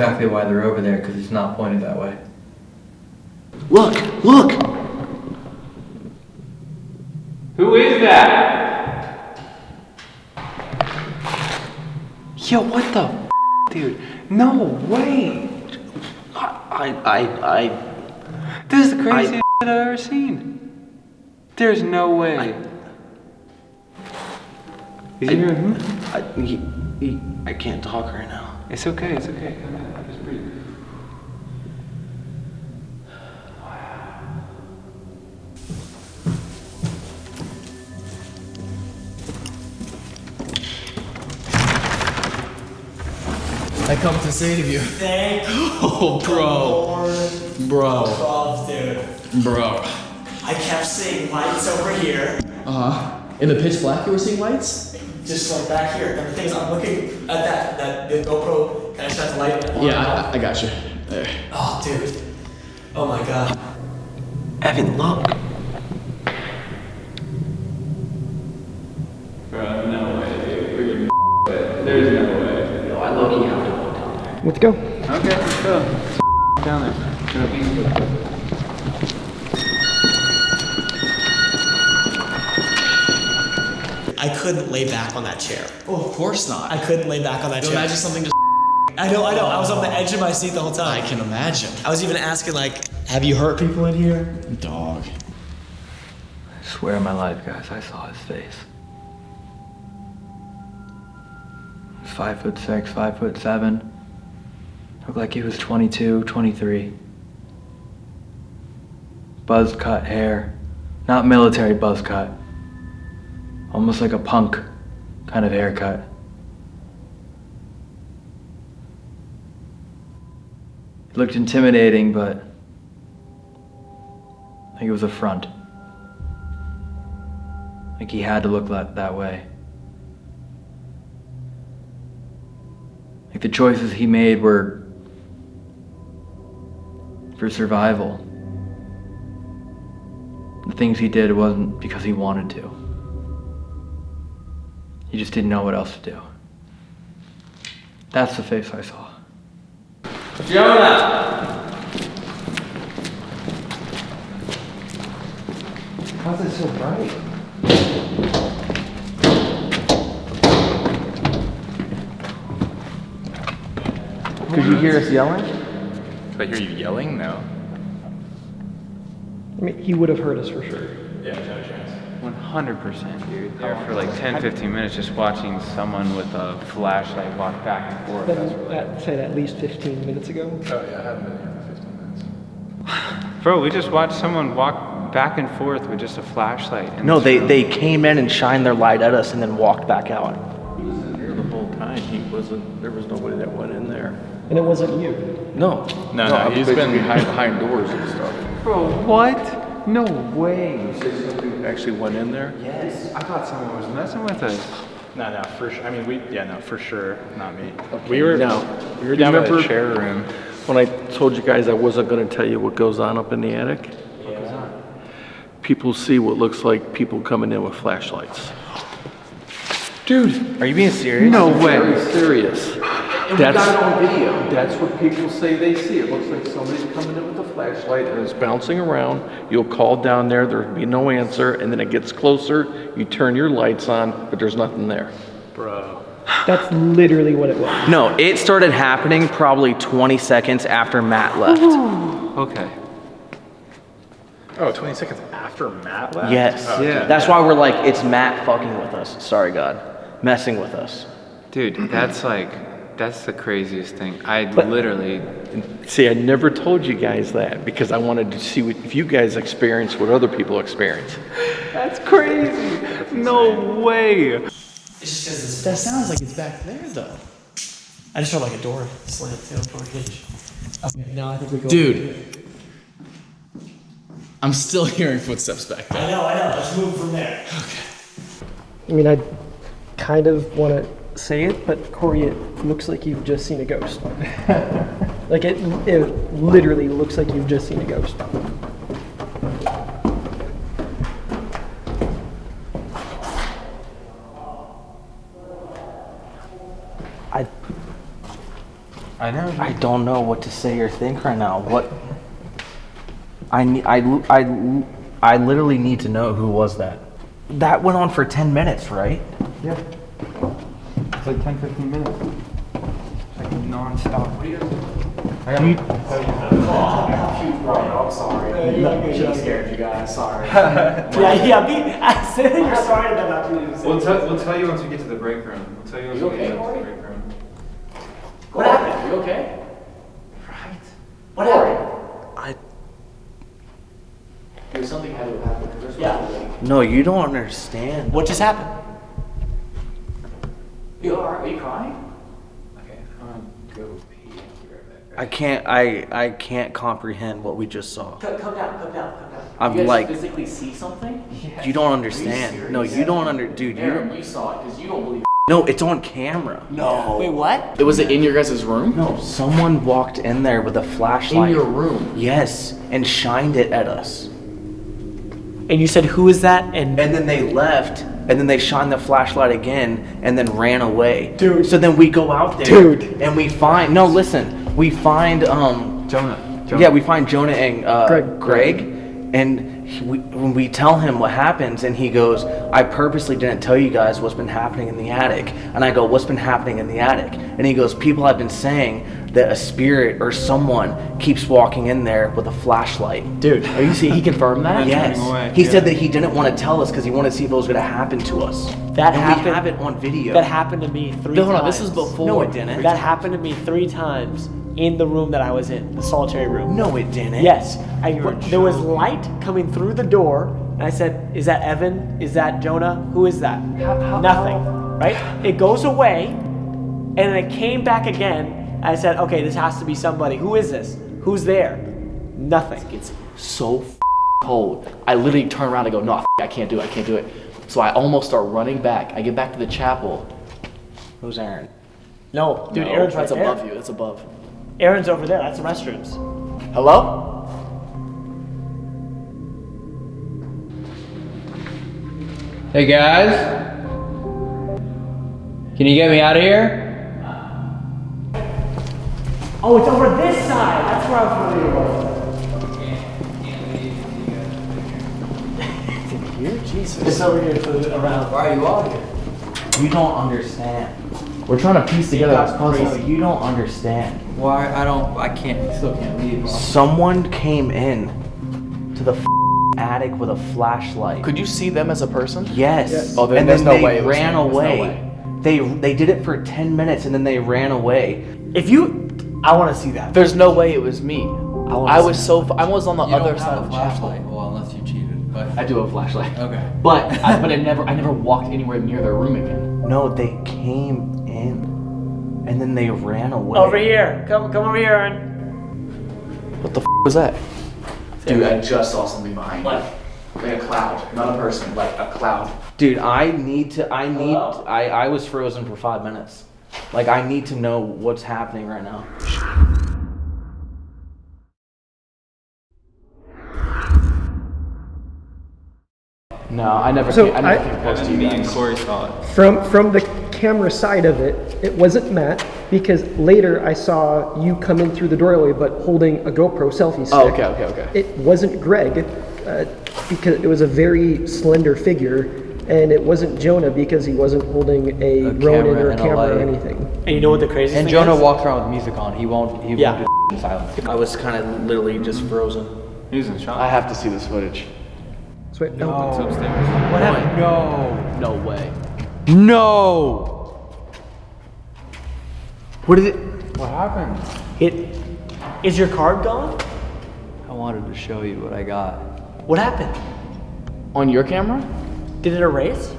Exactly why they're over there, because it's not pointed that way. Look! Look! Who is that? Yo, what the f- dude? No way! I, I, I, This is the craziest shit I've ever seen. There's no way. Is I, he here? Hmm? I, he, he, I can't talk right now. It's okay, it's okay. I just breathe. I come to say to you. Thank Oh, bro. Bro. Love, dude. Bro. I kept seeing lights over here, Uh huh. In the pitch black, you were seeing lights? just like back here. And the thing is, I'm looking at that, that the GoPro kind of shines light. on Yeah. I, I got you. There. Oh, dude. Oh my god. Evan, look. Bro, no way, dude. We're getting it. There's no way. Yo, I look, you have to walk down there. Let's go. Okay, let's go. Let's down there. Couldn't lay back on that chair. Oh, of course not. I couldn't lay back on that You chair. imagine something just. I know, I know. I was on the edge of my seat the whole time. I can imagine. I was even asking, like, have you hurt people in here? Dog. I swear on my life, guys, I saw his face. He's five foot six, five foot seven. Looked like he was 22, 23. Buzz cut hair. Not military buzz cut. Almost like a punk kind of haircut. It looked intimidating, but I think it was a front. Like he had to look that, that way. Like the choices he made were for survival. The things he did wasn't because he wanted to. He just didn't know what else to do. That's the face I saw. Jonah! How's it so bright? Could you hear us yelling? Did I hear you yelling? No. I mean, he would have heard us for sure. Yeah, no chance. 100%, dude. There for like 10, 15 minutes just watching someone with a flashlight walk back and forth. That, that said at least 15 minutes ago. Oh yeah, I haven't been here for 15 minutes. Bro, we just watched someone walk back and forth with just a flashlight. No, they, room. they came in and shined their light at us and then walked back out. He was in there the whole time. He wasn't, there was nobody that went in there. And it wasn't you. No. No, no, I was he's basically been- behind, behind doors and stuff. Bro, what? No way. You say somebody actually went in there? Yes. I thought someone was messing with us. No, no, for sure. I mean, we, yeah, no, for sure, not me. We were, no, we were down by the remember- chair room. When I told you guys I wasn't gonna tell you what goes on up in the attic? People see what looks like people coming in with flashlights. Dude, are you being serious? No way. Very serious. We That's, got it on video. that's what people say they see. It looks like somebody's coming in with a flashlight and it's bouncing around. You'll call down there, there'll be no answer, and then it gets closer, you turn your lights on, but there's nothing there. Bro. That's literally what it was. No, it started happening probably 20 seconds after Matt left. Oh. Okay. Oh, 20 seconds after Matt left? Yes. Oh, Yeah. That's why we're like, it's Matt fucking with us. Sorry, God. Messing with us. Dude, that's like, that's the craziest thing. I But- literally, See, I never told you guys that because I wanted to see what, if you guys experience what other people experience. that's crazy. No way. That sounds like it's back there though. I just heard like a door slam too, door hinge. Okay, now I think we go. Dude. I'm still hearing footsteps back there. I know, I know. Let's move from there. Okay. I mean, I kind of want to say it, but Corey, it looks like you've just seen a ghost. like it, it literally looks like you've just seen a ghost. I, I know. I don't know what to say or think right now. What? I, ne- I, I, I literally need to know who was that. That went on for 10 minutes, right? Yeah. It's like 10, 15 minutes. It's like non-stop. I got I'm sorry. She scared you guys. Sorry. yeah, yeah. Me, I said you're sorry about not We'll tell, we'll tell you once we get to the break room. We'll tell you once You we get to the break room. What happened? You okay? Right. What happened? I, There's something had to have happened. Yeah. no, you don't understand. What just happened? You alright? Are you crying? Okay, I'm gonna go pee. I'll be right back. I can't, I, I can't comprehend what we just saw. Come, come down, come down, come down. I'm you guys like- physically see something? You don't understand. No, you don't under, dude. You Aaron, don't, you saw it because you don't believe. no, it's on camera. No. Wait, what? It was it in your guys' room? No, someone walked in there with a flashlight. In your room. Yes, and shined it at us. And you said who is that? And And then they left, and then they shined the flashlight again, and then ran away. Dude. So then we go out there. Dude. And we find, no, listen, we find, um, Jonah. Jonah. yeah, we find Jonah and uh, Greg. Greg, and he, we, when we tell him what happens, and he goes, I purposely didn't tell you guys what's been happening in the attic. And I go, What's been happening in the attic? And he goes, People have been saying that a spirit or someone keeps walking in there with a flashlight. dude, are you see? He confirmed that. Yes. He yeah. said that he didn't want to tell us because he wanted to see if it was going to happen to us. That and happened. We have it on video. That happened to me three No, times. no, this is before. No, it didn't. That happened to me three times in the room that I was in, the solitary room. No, it didn't. Yes, I, there was light coming through the door, and I said, "Is that Evan? Is that Jonah? Who is that?" Nothing. Right? It goes away, and then it came back again. I said, "Okay, this has to be somebody. Who is this? Who's there?" Nothing. It's so cold. I literally turn around and go, no, I can't do it. I can't do it. So I almost start running back. I get back to the chapel. Who's Aaron? No, dude, No, Aaron's right that's there. above you. That's above. Aaron's over there. That's the restrooms. Hello? Hey guys, can you get me out of here? Oh, it's over this side. That's where I was wondering it was. here? Jesus. It's over here to around. Why are you out here? You don't understand. We're trying to piece together this No, puzzle. you don't understand. Why? I don't. I can't. Still can't leave. Someone came in to the f- attic with a flashlight. Could you see them as a person? Yes. Oh, then and there's then no they way ran me. There's no away. way. They they did it for 10 minutes and then they ran away. If you, I want to see that. There's no way it was me. wanna I was so. I was on the You don't other have side a of the chapel. flashlight. Well, unless you cheated, but I do have a flashlight. Okay. But I, but I never I never walked anywhere near their room again. No, they came in, and then they ran away. Over here. Come, come over here, Aaron. What the f- was that? Dude, I just saw something behind me. Like a cloud, not a person, like a cloud. Dude, I need to. I need. Hello? I I was frozen for five minutes. Like I need to know what's happening right now. No, I never. So came, I never I- came close to you guys. Corey saw it. From from the camera side of it, it wasn't Matt because later I saw you come in through the doorway, but holding a GoPro selfie stick. Oh, okay, okay, okay. It wasn't Greg uh, because it was a very slender figure, and it wasn't Jonah because he wasn't holding a, A Ronin camera or a and a camera or light. anything. And you know what the craziest and thing Jonah is? walks around with music on. He won't. He Yeah. won't do in silence. I was kind of literally just frozen. He was in shock. I have to see this footage. So wait, no. It's upstairs. What happened? No. No way. No. What is it? What happened? It is your card gone? I wanted to show you what I got. What happened? On your camera? Did it erase?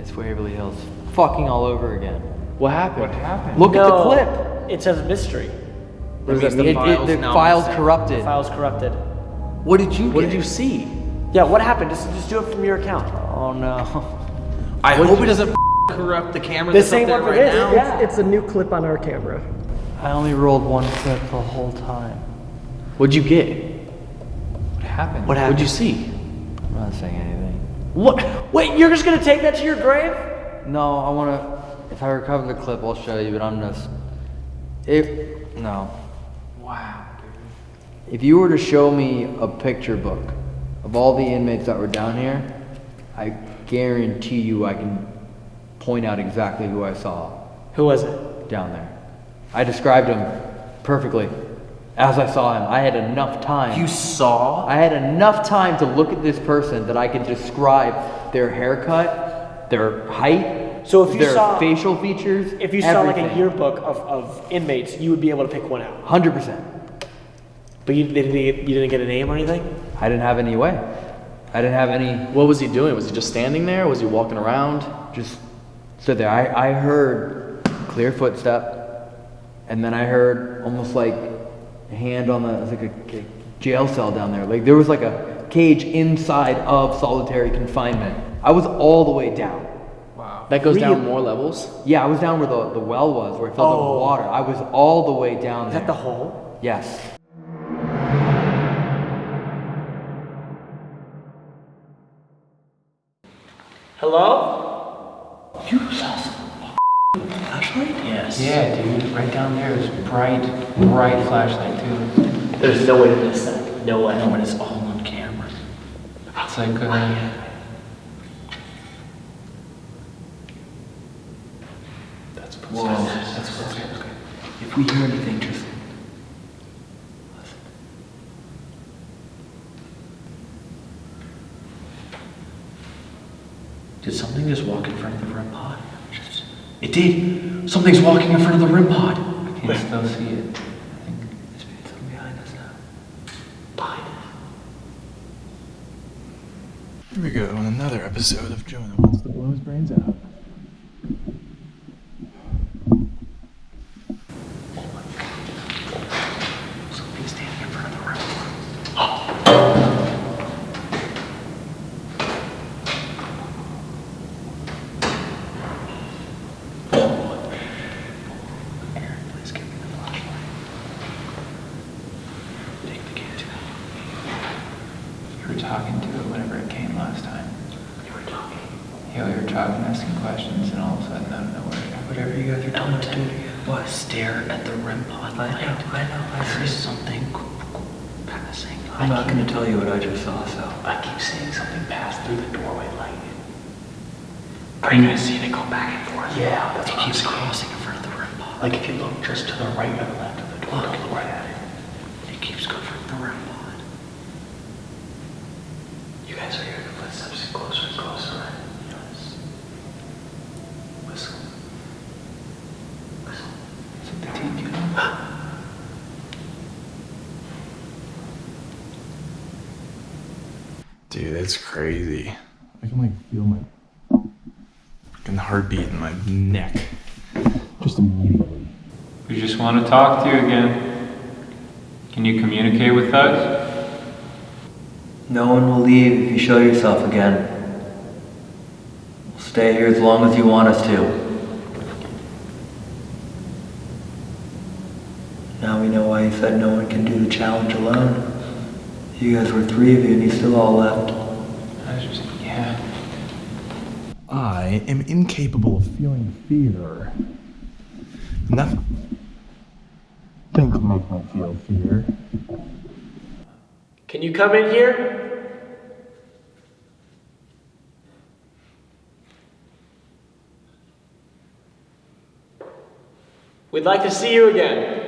It's Waverly Hills. Fucking all over again. What happened? What happened? Look at the clip. It says mystery. That means the It- it- files the file's corrupted. The file's corrupted. What did you? What get? did you see? Yeah, what happened? Just, just do it from your account. Oh no. I hope it doesn't corrupt the camera. The that's same up there one right his, now. yeah. It's a new clip on our camera. I only rolled one clip the whole time. What'd you get? What happened? What happened? What'd you see? I'm not saying anything. What? Wait, you're just gonna take that to your grave? No, I want to. If I recover the clip, I'll show you. But I'm just. If no. Wow. If you were to show me a picture book of all the inmates that were down here, I guarantee you I can point out exactly who I saw Who was it? down there. I described him perfectly as I saw him. I had enough time. You saw? I had enough time to look at this person that I could describe their haircut, their height, So if you their saw- facial features. If you saw like a yearbook of, of inmates, you would be able to pick one out. Hundred percent. But you didn't, you didn't get a name or anything? I didn't have any way. I didn't have any. What was he doing? Was he just standing there? Was he walking around? Just stood there. I, I heard clear footstep, and then I heard almost like hand on the it was like a, a jail cell down there. Like there was like a cage inside of solitary confinement. I was all the way down. Wow. That goes down more levels. Yeah, I was down where the, the well was, where it filled up Oh. with water. I was all the way down Is there. that the hole? Yes. Yeah, dude. Right down there is bright, bright flashlight too. There's no way to miss that. No way. No, and it's all on camera. It's like uh, That's Whoa. That's okay, okay. If we hear anything, just Did something just walk in front of the REM pod? Just- It did! Something's walking in front of the REM pod! I can still see it. I think it's something behind us now. Behind us. Here we go on another episode of Jonah wants to blow his brains out. Dude, that's crazy. I can like feel my fucking heartbeat in my neck. Just immediately. We just want to talk to you again. Can you communicate with us? No one will leave if you show yourself again. We'll stay here as long as you want us to. Now we know why you said no one can do the challenge alone. You guys were three of you and you still all left. I was just, yeah. I am incapable of feeling fear. Nothing can make me feel fear. Can you come in here? We'd like to see you again.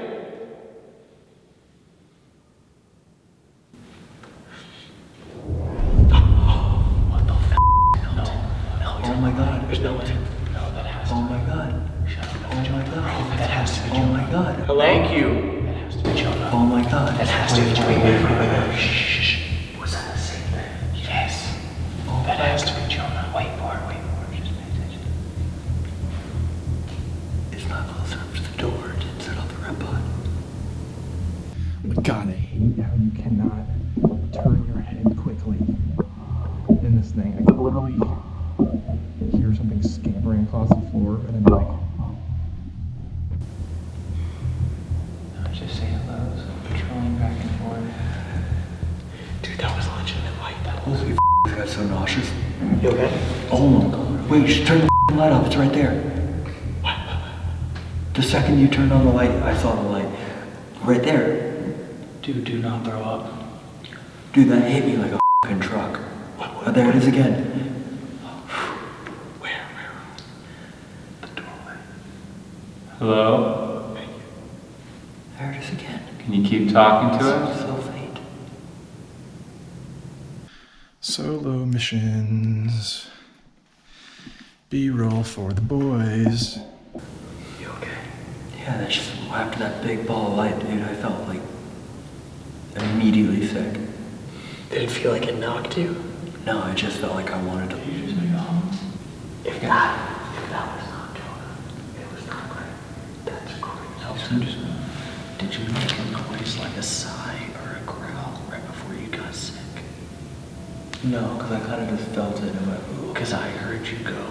Solo. B roll for the boys. You okay? Yeah, that's just after that big ball of light, dude, I felt like immediately sick. Did it feel like it knocked you? No, I just felt like I wanted to. leave If that, if that was not Jonah, it was not great. That's crazy. Did you make a noise like a sigh or a growl right before you got sick? No, because I kind of just felt it and went, ooh. Because I heard you go,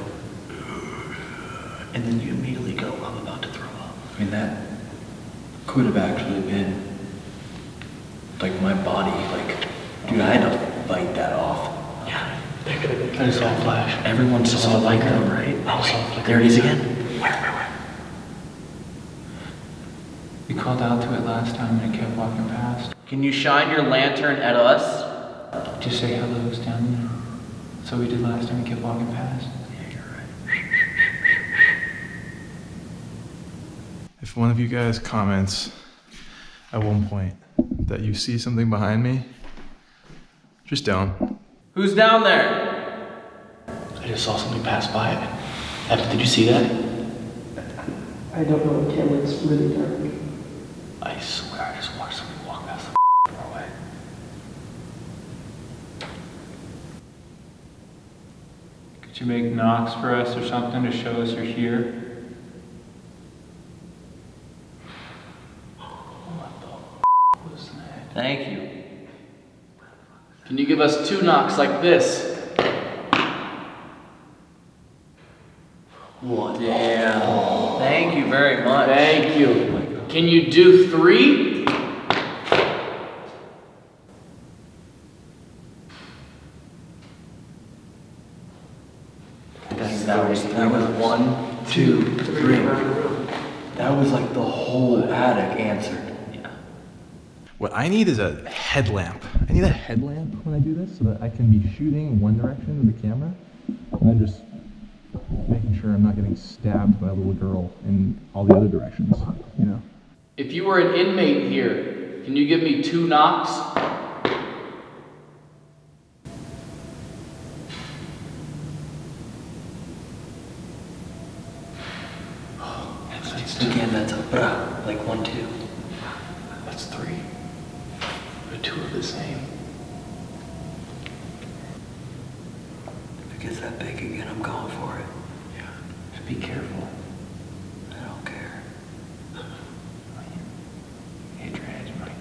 and then you immediately go, I'm about to throw up. I mean, that could have actually been like my body. Like, dude, I had to fight that off. Yeah, that could have been. I saw a flash. Everyone saw it like that, right? Oh, I saw a wait, flicker. there it is again. Where, where, where? We called out to it last time and it kept walking past. Can you shine your lantern at us? Just say hello, it's down there. So we did last time, we kept walking past. Yeah, you're right. If one of you guys comments at one point that you see something behind me, just don't. Who's down there? I just saw something pass by. Evan, did you see that? I don't know what camera, it's really dark. I swear I just watched somebody walk past the doorway. Could you make knocks for us or something to show us you're here? Thank you. Can you give us two knocks like this? What? Damn. Thank you very much. Thank you. Can you do three? That, that was that was one, two, three. That was like the whole attic answered. What I need is a headlamp. I need a headlamp when I do this so that I can be shooting one direction with the camera and then just making sure I'm not getting stabbed by a little girl in all the other directions, you know? If you were an inmate here, can you give me two knocks? Again, that's a like one, two. That's three. The two are the same. it gets that big again, I'm going for it. Yeah. Just be careful. I don't care. Hit your head, you might.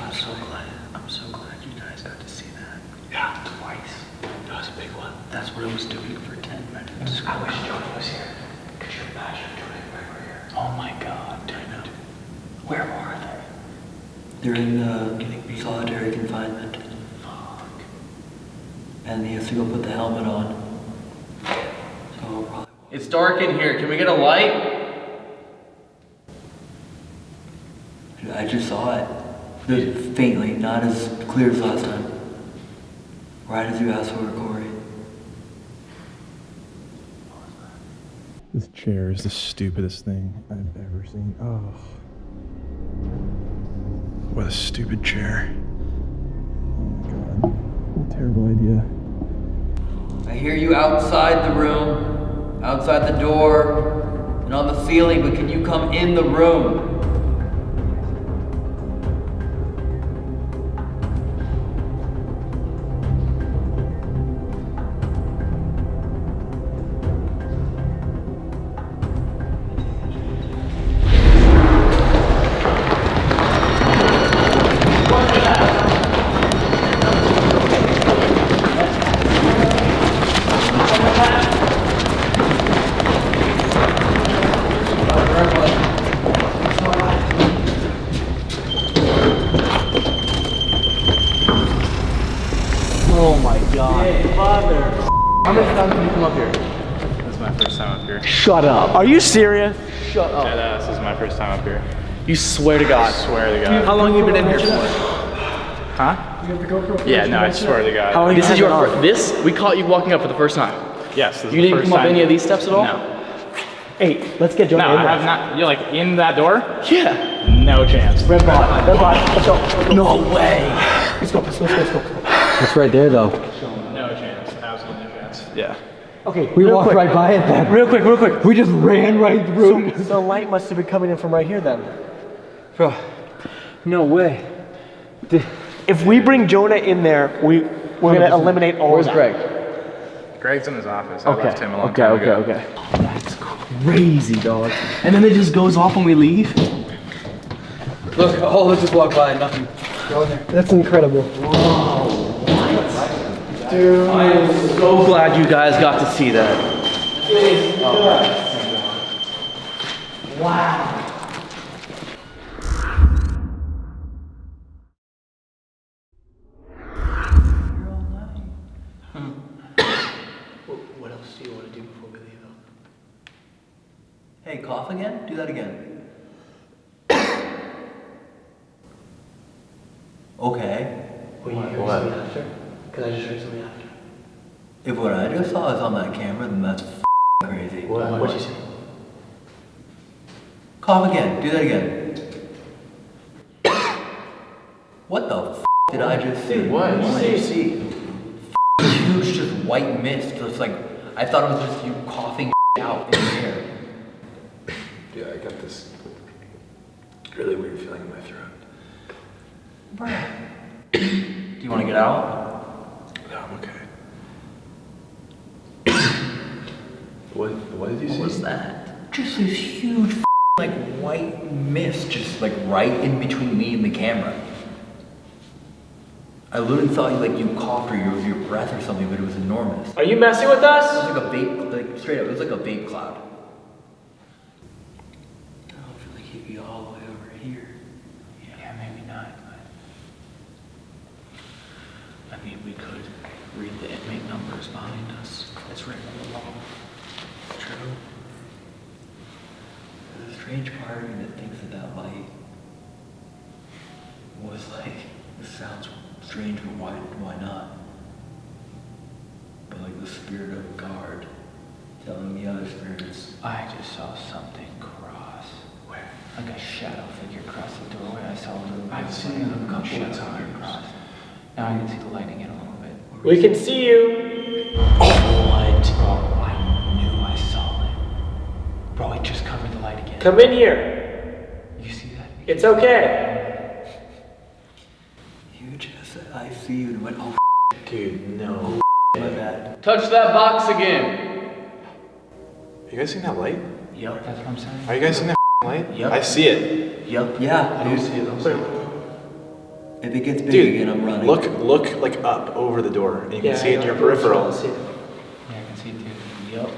I'm so glad. I'm so glad you guys got to see that. Yeah, twice. That was a big one. That's what I was doing for 10 minutes. I wish Jonah was here. Could you imagine doing it right here? Oh my god, dude. Where are they? They're in uh, solitary confinement. And he has to go put the helmet on. So probably. It's dark in here. Can we get a light? I just saw it. The- Faintly, not as clear as last time. Right as you asked for it, Corey. This chair is the stupidest thing I've ever seen. Oh. What a stupid chair. Oh my god. What a terrible idea. I hear you outside the room, outside the door, and on the ceiling, but can you come in the room? Are you serious? Shut up. Yeah, this is my first time up here. You swear to God. I swear to God. How long you been in here for? Huh? You have the GoPro Yeah, no, I swear to God. How long This is your been fir- on? this we caught you walking up for the first time. Yes. This is You didn't first come up any of these steps at all? No. Hey, let's get Jonah No, in I have not. You're like in that door? Yeah. No chance. Red bot, red bot, let's go. Let's go. No way. Let's go, let's go, let's go. Let's go. It's right there though. No chance. Absolutely no chance. Yeah. Okay, We real walked quick. right by it then. Real quick, real quick. We just ran right through. So, the light must have been coming in from right here then. Bro, no way. If we bring Jonah in there, we we're gonna eliminate all Where's of that. Greg? Greg's in his office. I Okay. left him a long Okay. time Okay. ago. Okay. That's crazy, dog. And then it just goes off when we leave. Look, all of us just walked by, nothing. Go in there. That's incredible. I am so glad you guys got to see that. What else do you want to do before we leave Hey, cough again? Do that again. okay. Will you hear something after? Because I just heard something after. If what I just saw is on that camera, then that's f- crazy. What? What'd you say? Cough again. Do that again. what the f- did I just see? what? What did you see? Huge, just white mist. Just like I thought it was just you coughing out in the air. Yeah, I got this really weird feeling in my throat. Do you want to get out? No, I'm okay. What, what did you see? What was that? Just this huge like white mist, just like right in between me and the camera. I literally thought you like you coughed or your your breath or something, but it was enormous. Are you messing with us? It was like a vape, like straight up, it was like a vape cloud. I don't feel like he'd be all the way over here. Yeah, maybe not, but. I mean, we could read the inmate numbers behind us. It's written on the wall. True. There's a strange part of me that thinks that that light was like, this sounds strange, but why, why not? But like the spirit of a guard telling the other spirits, I just saw something cross. Where? Like a shadow figure cross the doorway. I saw a little. I've bit seen of it a couple shadow of figure times. cross. Now I can see the lighting in a little bit. We can see you. Oh, What? Bro, I knew I saw it. Bro, it just covered the light again. Come in here. You see that? It's okay. You just said, I see you, and went, oh, Dude, no. my bad. Touch that box again. You guys seen that light? Yep. That's what I'm saying. Are you guys seeing that light? Yep. I see it. Yep. Yeah, I do see it also. If it gets big Dude, again, I'm running. look, look like up over the door, and you can Yeah, see it in I your know. peripheral. Yeah, I can see it too. Yep.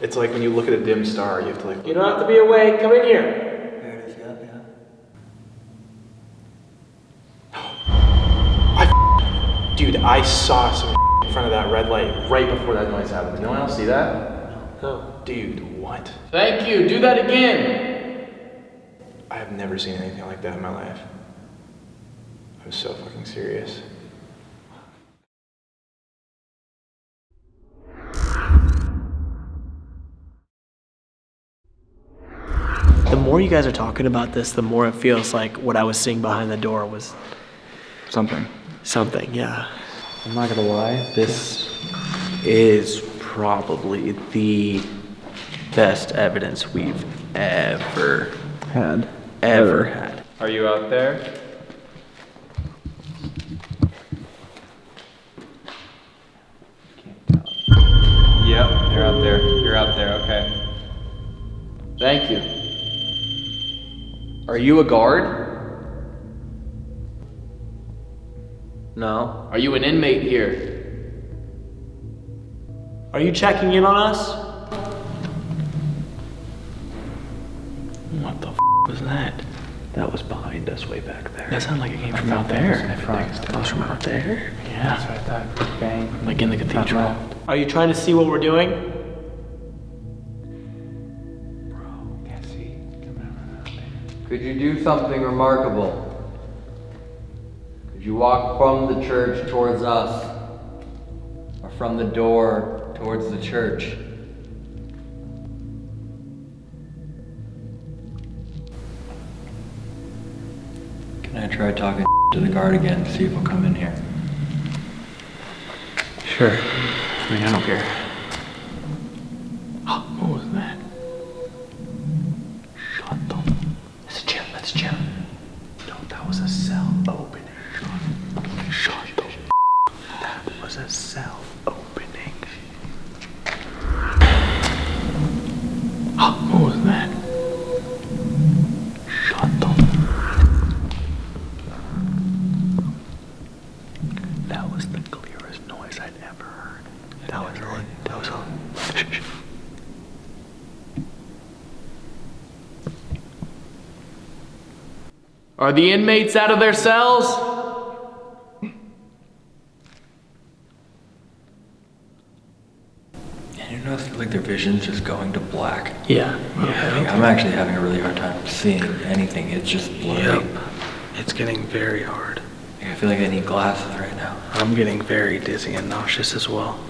It's like when you look at a dim star, you have to like. You don't have to be awake. Come in here. There it is, yeah, yeah. Dude, I saw some in front of that red light right before that noise happened. Did no one else see that? No. Dude, what? Thank you. Do that again. I have never seen anything like that in my life. I'm so fucking serious. The more you guys are talking about this, the more it feels like what I was seeing behind the door was Something. something. Yeah. I'm not gonna lie, this is probably the best evidence we've ever Had. ever had. Are you out there? Yep, you're out there. You're out there, okay. Thank you. Are you a guard? No. Are you an inmate here? Are you checking in on us? What the f was that? That was behind us way back there. That sounded like it came from out there. That was from out there? That's Yeah. what I thought. Bang. Like in the cathedral. Are you trying to see what we're doing? Can't see. Could you do something remarkable? You walk from the church towards us? Or from the door towards the church? Can I try talking to the guard again, see if he'll come in here? Sure. I mean, I don't care. The inmates out of their cells? And you notice like their vision's just going to black. Yeah. Like, I'm actually having a really hard time seeing anything. It's just blurry. Yep. It's getting very hard. I feel like I need glasses right now. I'm getting very dizzy and nauseous as well.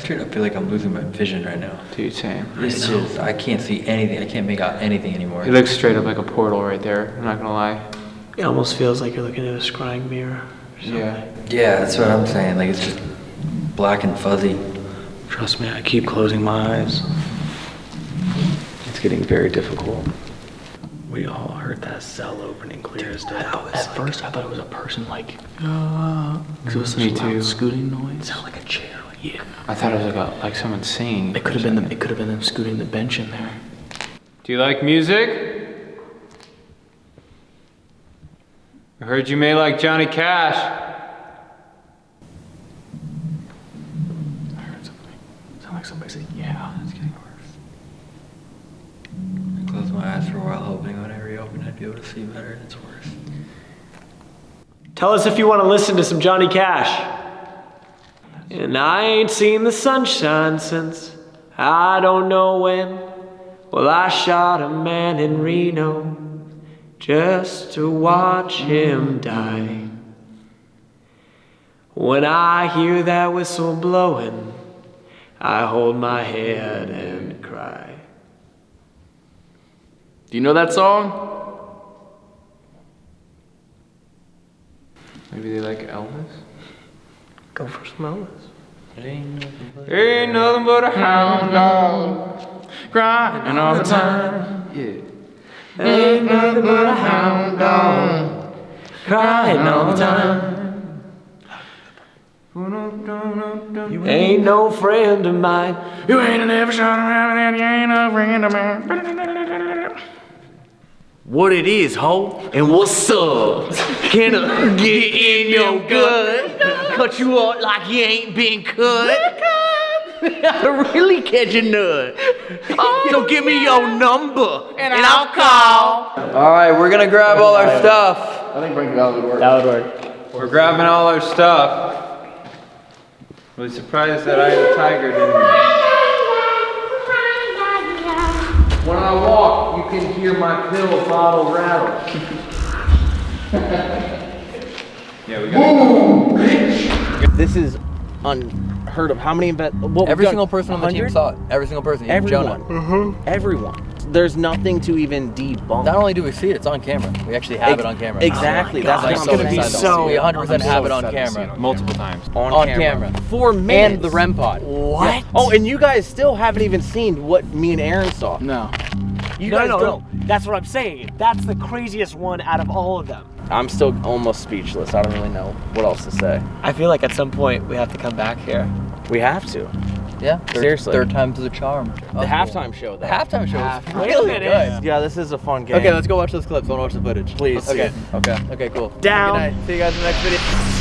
Yo, I straight up feel like I'm losing my vision right now. Dude, same. It's just, I can't see anything. I can't make out anything anymore. It looks straight up like a portal right there. I'm not gonna lie. It almost feels like you're looking at a scrying mirror. Yeah. Yeah, that's what I'm saying. Like, it's just black and fuzzy. Trust me, I keep closing my eyes. It's getting very difficult. We all heard that cell opening clear as day. At first, I thought it was a person like, uh, 'cause it was such Me a loud too. scooting noise. It sounded like a chair. Like, yeah. I thought it was like a, like someone singing. It could have been them. It could have been them scooting the bench in there. Do you like music? I heard you may like Johnny Cash. I heard something. Sound like somebody said, "Yeah." It's getting worse. I closed my eyes for a while, hoping when I reopen, I'd be able to see better, and it's worse. Tell us if you want to listen to some Johnny Cash. And I ain't seen the sunshine since I don't know when. Well, I shot a man in Reno just to watch him die. When I hear that whistle blowing, I hold my head and cry. Do you know that song? Maybe they like Elvis? Go for some Elvis. Ain't nothing but a hound dog crying all the time. Yeah. Ain't nothing but a hound dog crying all the time. You ain't no friend of mine. You ain't never shot around and you ain't no friend of mine. What it is, ho? And what's up? Can I get in your gut? Cut you up like you ain't been cut? I really catch a nut. So give me your number and, I'll call. All right, we're gonna grab all our stuff. I think bring that would work. That would work. We're grabbing all our stuff. Really surprised that I the tiger didn't. When I walk, you can hear my pill bottle rattle. Yeah, we got. This is unheard of. How many invent? What Every single person on the team saw it. Every single person. even Everyone. Jonah. Mm-hmm. Everyone. There's nothing to even debunk. Not only do we see it, it's on camera. We actually have Ex- it on camera. Exactly. Oh That's Like, I'm so gonna be excited. so- We 100% have so it on excited to camera. Multiple times. on, On camera. camera. Four minutes. And the REM pod. What? Oh, and you guys still haven't even seen what me and Aaron saw. No. You no, guys no, don't. no. That's what I'm saying. That's the craziest one out of all of them. I'm still almost speechless. I don't really know what else to say. I feel like at some point we have to come back here. We have to. Yeah. Third, Seriously. Third time's the charm. The halftime show, though. The halftime show was Wait really minute. good. Yeah, this is a fun game. Okay, let's go watch those clips. I want to watch the footage. Please. Okay. Okay. Okay. Cool. Down. Good night. See you guys in the next video.